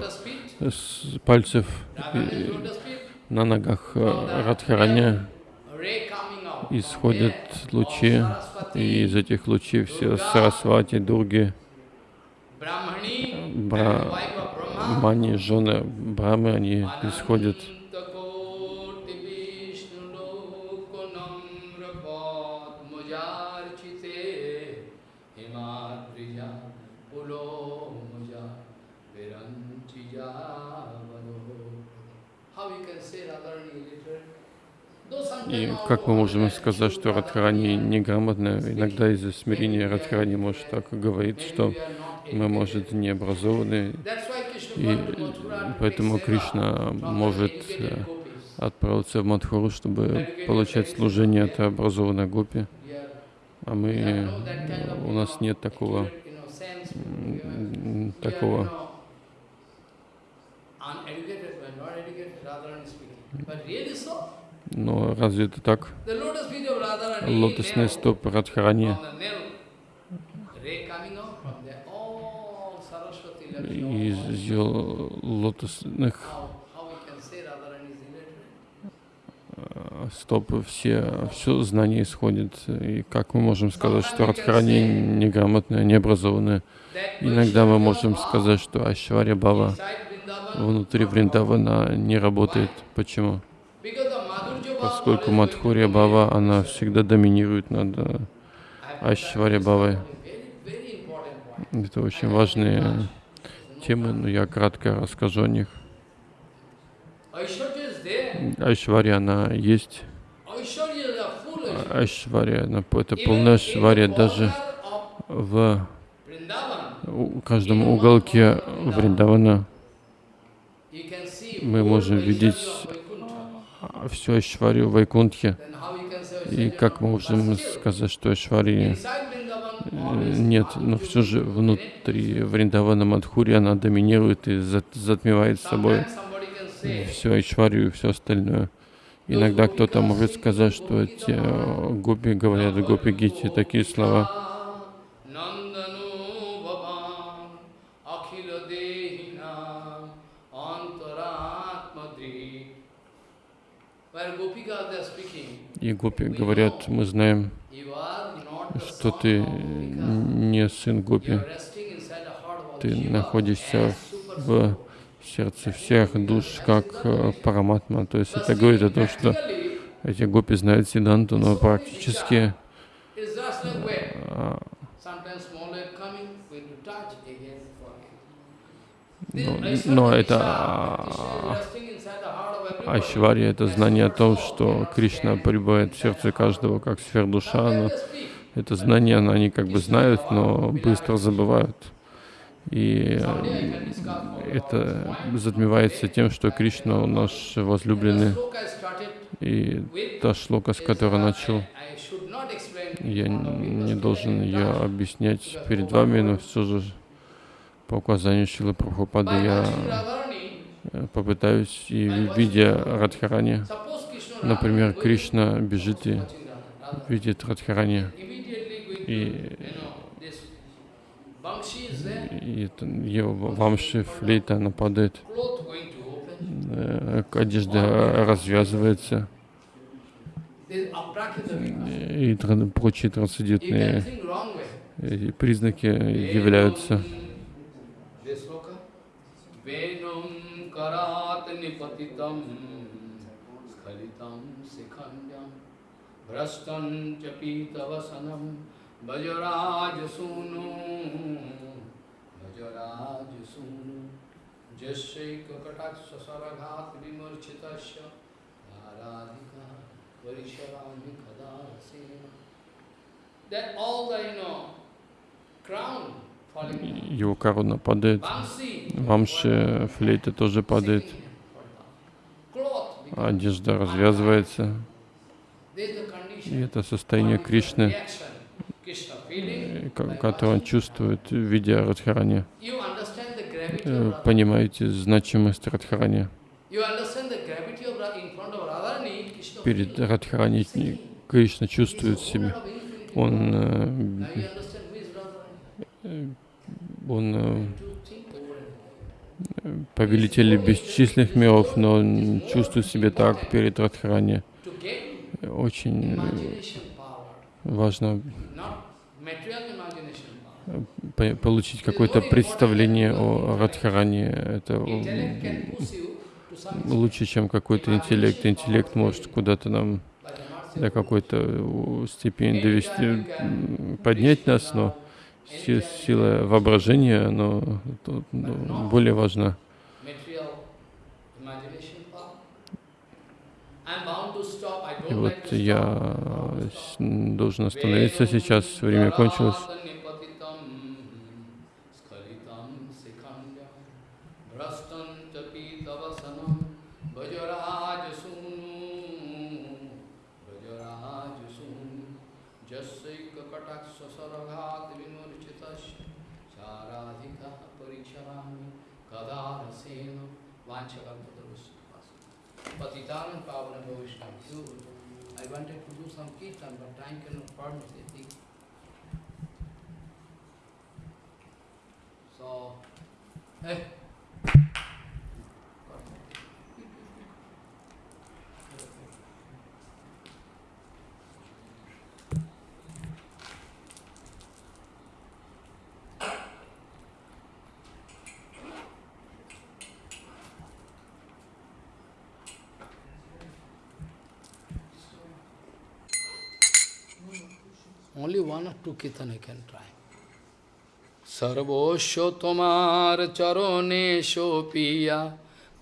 пальцев э, на ногах э, Радхараня исходят лучи, и из этих лучей все Сарасвати, Дурги, Бра- Мани, жены Брамы, они исходят. И как мы можем сказать, что Радхарани неграмотная? Иногда из-за смирения Радхарани может так говорить, что мы, может, не образованы, и поэтому Кришна может э, отправиться в Мадхуру, чтобы получать служение от образованной гопи. А мы, э, у нас нет такого, такого но разве это так? Лотосные стопы Радхарани из ее лотосных э, стоп все, все знания исходит. И как мы можем сказать, что Радхарани неграмотная, необразованная? Иногда мы можем сказать, что Ашваря Бава внутри Вриндавана не работает. Почему? Поскольку Мадхурия Бава, она всегда доминирует над э, Ашваря Бавой. Это очень важные темы, но я кратко расскажу о них. Айшвария, она есть. Айшвария, она, это полная Айшвария даже в каждом уголке Вриндавана. Мы можем видеть всю Айшварию в Вайкунтхе. И как мы можем сказать, что Айшвария нет, но все же внутри Вриндавана Мадхури она доминирует и затмевает собой все Айшварию и все остальное. Иногда кто-то может сказать, что э, гопи говорят в гопи гити такие слова. И гопи говорят, мы знаем, что ты не сын Гопи, ты находишься в сердце всех душ, как э, Параматма. То есть это говорит о том, что эти гопи знают Сиданту, но практически а, но, но это а, Айшвария, это знание о том, что Кришна пребывает в сердце каждого, как сфер душа, но это знание, они как бы знают, но быстро забывают. И это затмевается тем, что Кришна наш возлюбленный. И та шлока, с которой начал, я не должен ее объяснять перед вами, но все же по указанию Шилы Прабхупады я попытаюсь и видя Радхарани, например, Кришна бежит и видит Радхарани, и, и его вамши, флейта нападает, э, одежда развязывается, и прочие трансцендентные признаки являются. भ्रष्टं च पीतवसनं भजराजसूनु भजराजसूनु जस्यैककटाक्षसरघात् विमूर्छितस्य आराधिका परिशरामि कदा रसेन That all the, you know, crown его корона падает, вамши, флейта тоже падает, одежда развязывается. И это состояние Кришны, которое он чувствует, видя Радхарани. Э, понимаете значимость Радхарани? Перед Радхарани Кришна чувствует себя. Он, э, он э, повелитель бесчисленных миров, но он чувствует себя так перед Радхарани очень важно получить какое-то представление о Радхаране. Это лучше, чем какой-то интеллект. Интеллект может куда-то нам до какой-то степени довести, поднять нас, но сила воображения, но более важна. И вот я с- должен остановиться сейчас, время кончилось. Patitanam Pavana Vaishnav. I wanted to do some kirtan, but time cannot permit it. So, eh. Only one or two kirtan I can try. সর্বস্ব তোমার চরণে সোপিয়া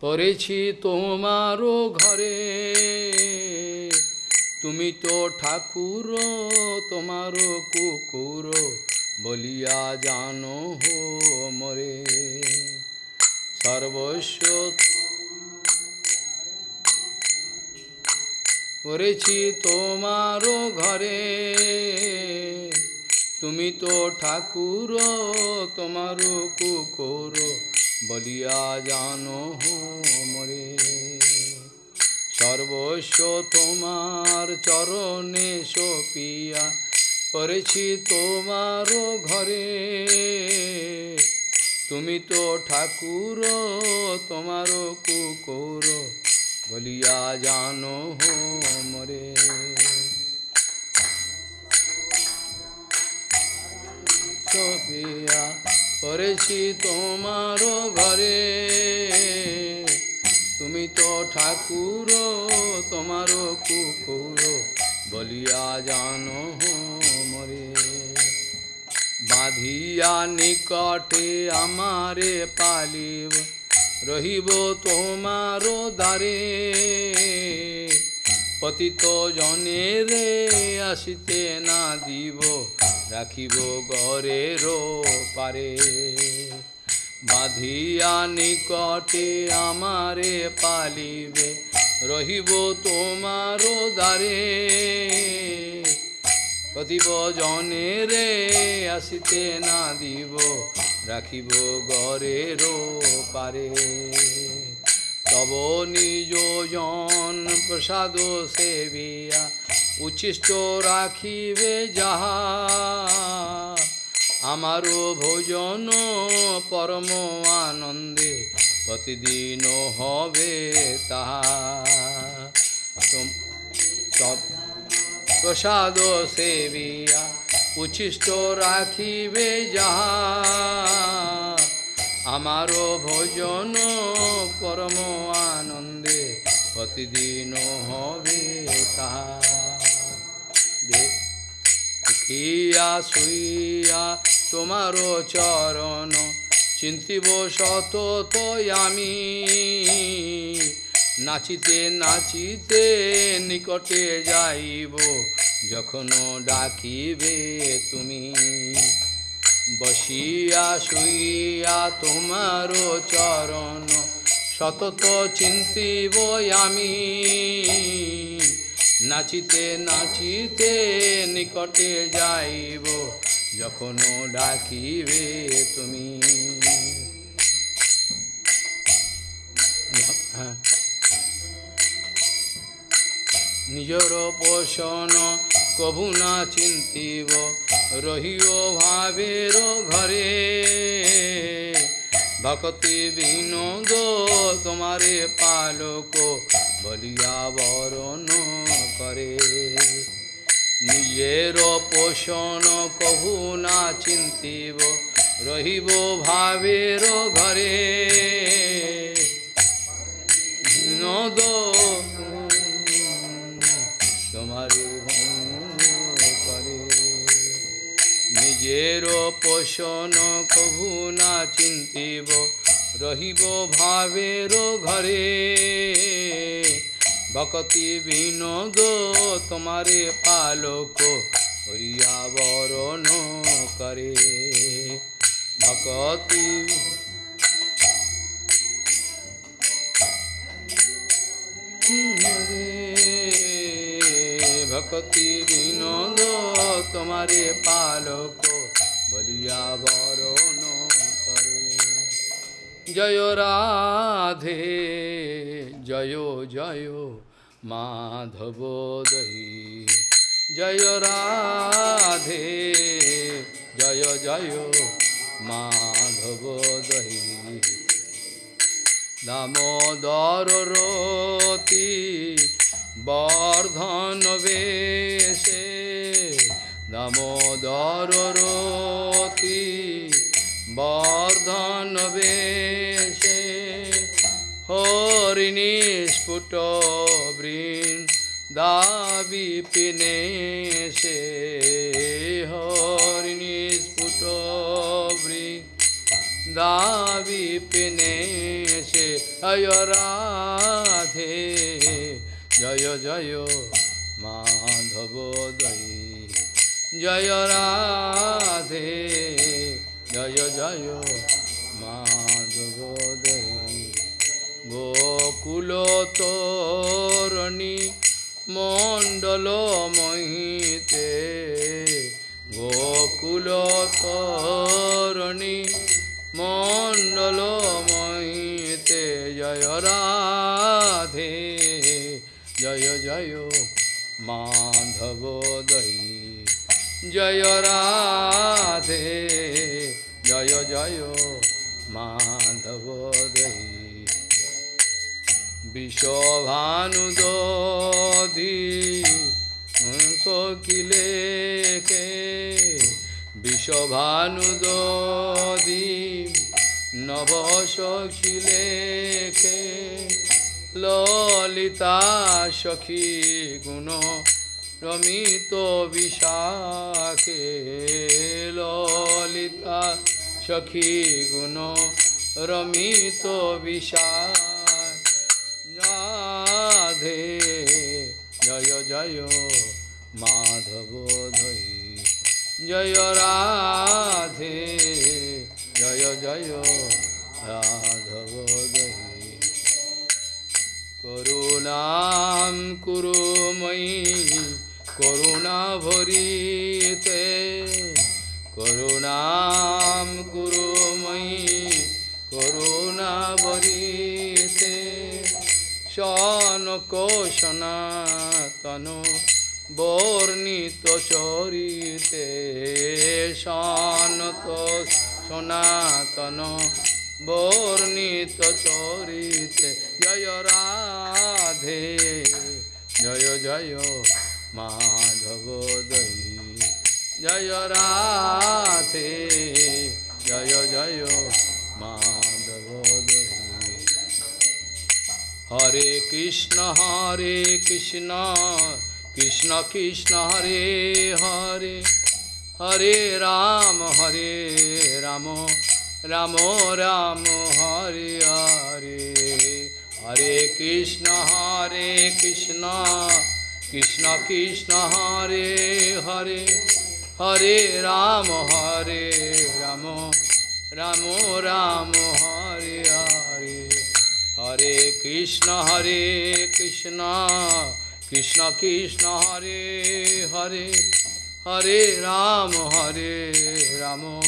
পড়েছি তোমারও ঘরে তুমি তো ঠাকুর তোমার কুকুর বলিয়া জানো হো মরে সর্বস্ব করেছি তোমারও ঘরে। তুমি তো ঠাকুর তোমার কুকুর বলিয়া জানো মরে। সর্বস্ব তোমার চরণে সপিয়া করেছি তোমারও ঘরে। তুমি তো ঠাকুর তোমার কুকুর বলিয়া জানো মরে সপিয়া করেছি তোমার ঘরে। তুমি তো ঠাকুর, তোমার কুকুর, বলিয়া জানো মরে বাঁধিয়া নিকটে আমারে পালিব। রহিব তোমার দ্বারে। পতিত জনে রে আসিতে না দিব, রাখিব গরের পারে। বাঁধিয়া নিকটে আমারে পালিবে, রহিব তোমার দ্বারে। প্রতিব জনে রে আসিতে না দিব রাখিব গরের পারে তব নিজ জন প্রসাদ সেবিয়া উচ্ছিষ্ট রাখিবে যাহা। আমারও ভোজন পরম আনন্দে প্রতিদিন হবে তাহা। প্রসাদ সেবিয়া উচ্ছিষ্ট রাখিবে যাহা। আমারও ভোজন পরম আনন্দে প্রতিদিন হবে তাহা। দেখ দেখিয়া শুইয়া তোমার চরণ চিন্তিব শত আমি। নাচিতে নাচিতে নিকটে যাইব যখন ডাকিবে তুমি, বসিয়া শুইয়া তোমার চরণ সতত চিন্তিব আমি। নাচিতে নাচিতে নিকটে যাইব যখন ডাকিবে তুমি। হ্যাঁ। নিজর পোষণ কভু না চিন্তিব, রহিও ভাবের ঘরে। ভক্তি বিনোদ তোমারে পালক, বলিয়া বরণ করে। নিজের পোষণ কভু না চিন্তিব, রহিব ভাবের ঘরে। নদ নিজের পোষণ কভু না চিন্তিব, রহিব ভাবের ঘরে। ভকতি বিনোদ তোমারে পালক, হরিয়া বরণ করে। ভকতি রে ভকতি বিনোদ তোমারে পালক বলিয়া বরণ করে জয় রাধে জয় জয় মাধব দহি জয় রাধে জয় জয় মাধব দহি দামোদর রতি বর্ধন বেশে দামোদর রতি বর্ধন বেশে হরিণী স্ফুট বৃন্দাবি পিনে সে হরিণী স্ফুট বৃন্দ দাবি পিনে সে জয় রাধে জয় জয় মাধব দই, জয় রাধে, জয় জয় মাধব দই। গোকুল তোরণী মণ্ডল মহিতে গোকুল তোরণী মণ্ডল মহিতে জয় রাধে। জয় জয় মাধব দই জয়, রাধে। জয় জয় মাধব দই বিষভানুদধি সকিলে কে বিষভানুদধি নব সখিলে কে ললিতা সখী গুণ রমিত বিশাখে। ললিতা সখী গুণ রমিত বিশাখ। রাধে জয় জয় মাধব ধৈ। জয় রাধে জয় জয় রাধব দৈ করুণাম কুরুময়ী করুণা ভরিতে। করুণাম কুরুময়ী করুণা ভরিতে। করুণাভরিতে শনকোশনাতন বর্ণিত চরিতে। শনত সনাতন বর্ণিত চরিতে। জয় রাধে, জয় জয় মাধব দই। জয় রাধে, জয় জয় মাধব দই। হরে কৃষ্ণ হরে কৃষ্ণ কৃষ্ণ কৃষ্ণ, হরে হরে। হরে রাম হরে রাম। रामो राम हरे हरे। हरे कृष्ण हरे कृष्ण। कृष्ण कृष्ण हरे हरे। हरे राम हरे राम। राम राम हरे हरे। हरे कृष्ण हरे कृष्ण। कृष्ण कृष्ण हरे हरे। हरे राम हरे राम, राम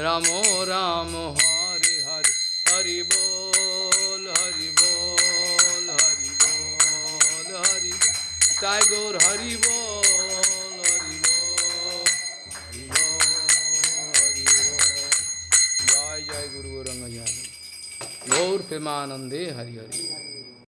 रामो, राम, हरे हरे, हरि बोल हरि बोल हरि बोल, हरि ताय हरि बोल हरि बोल हरि बोल। हरि जय जय गुरु गौरंग गौर प्रेमानंदे हरि हरि।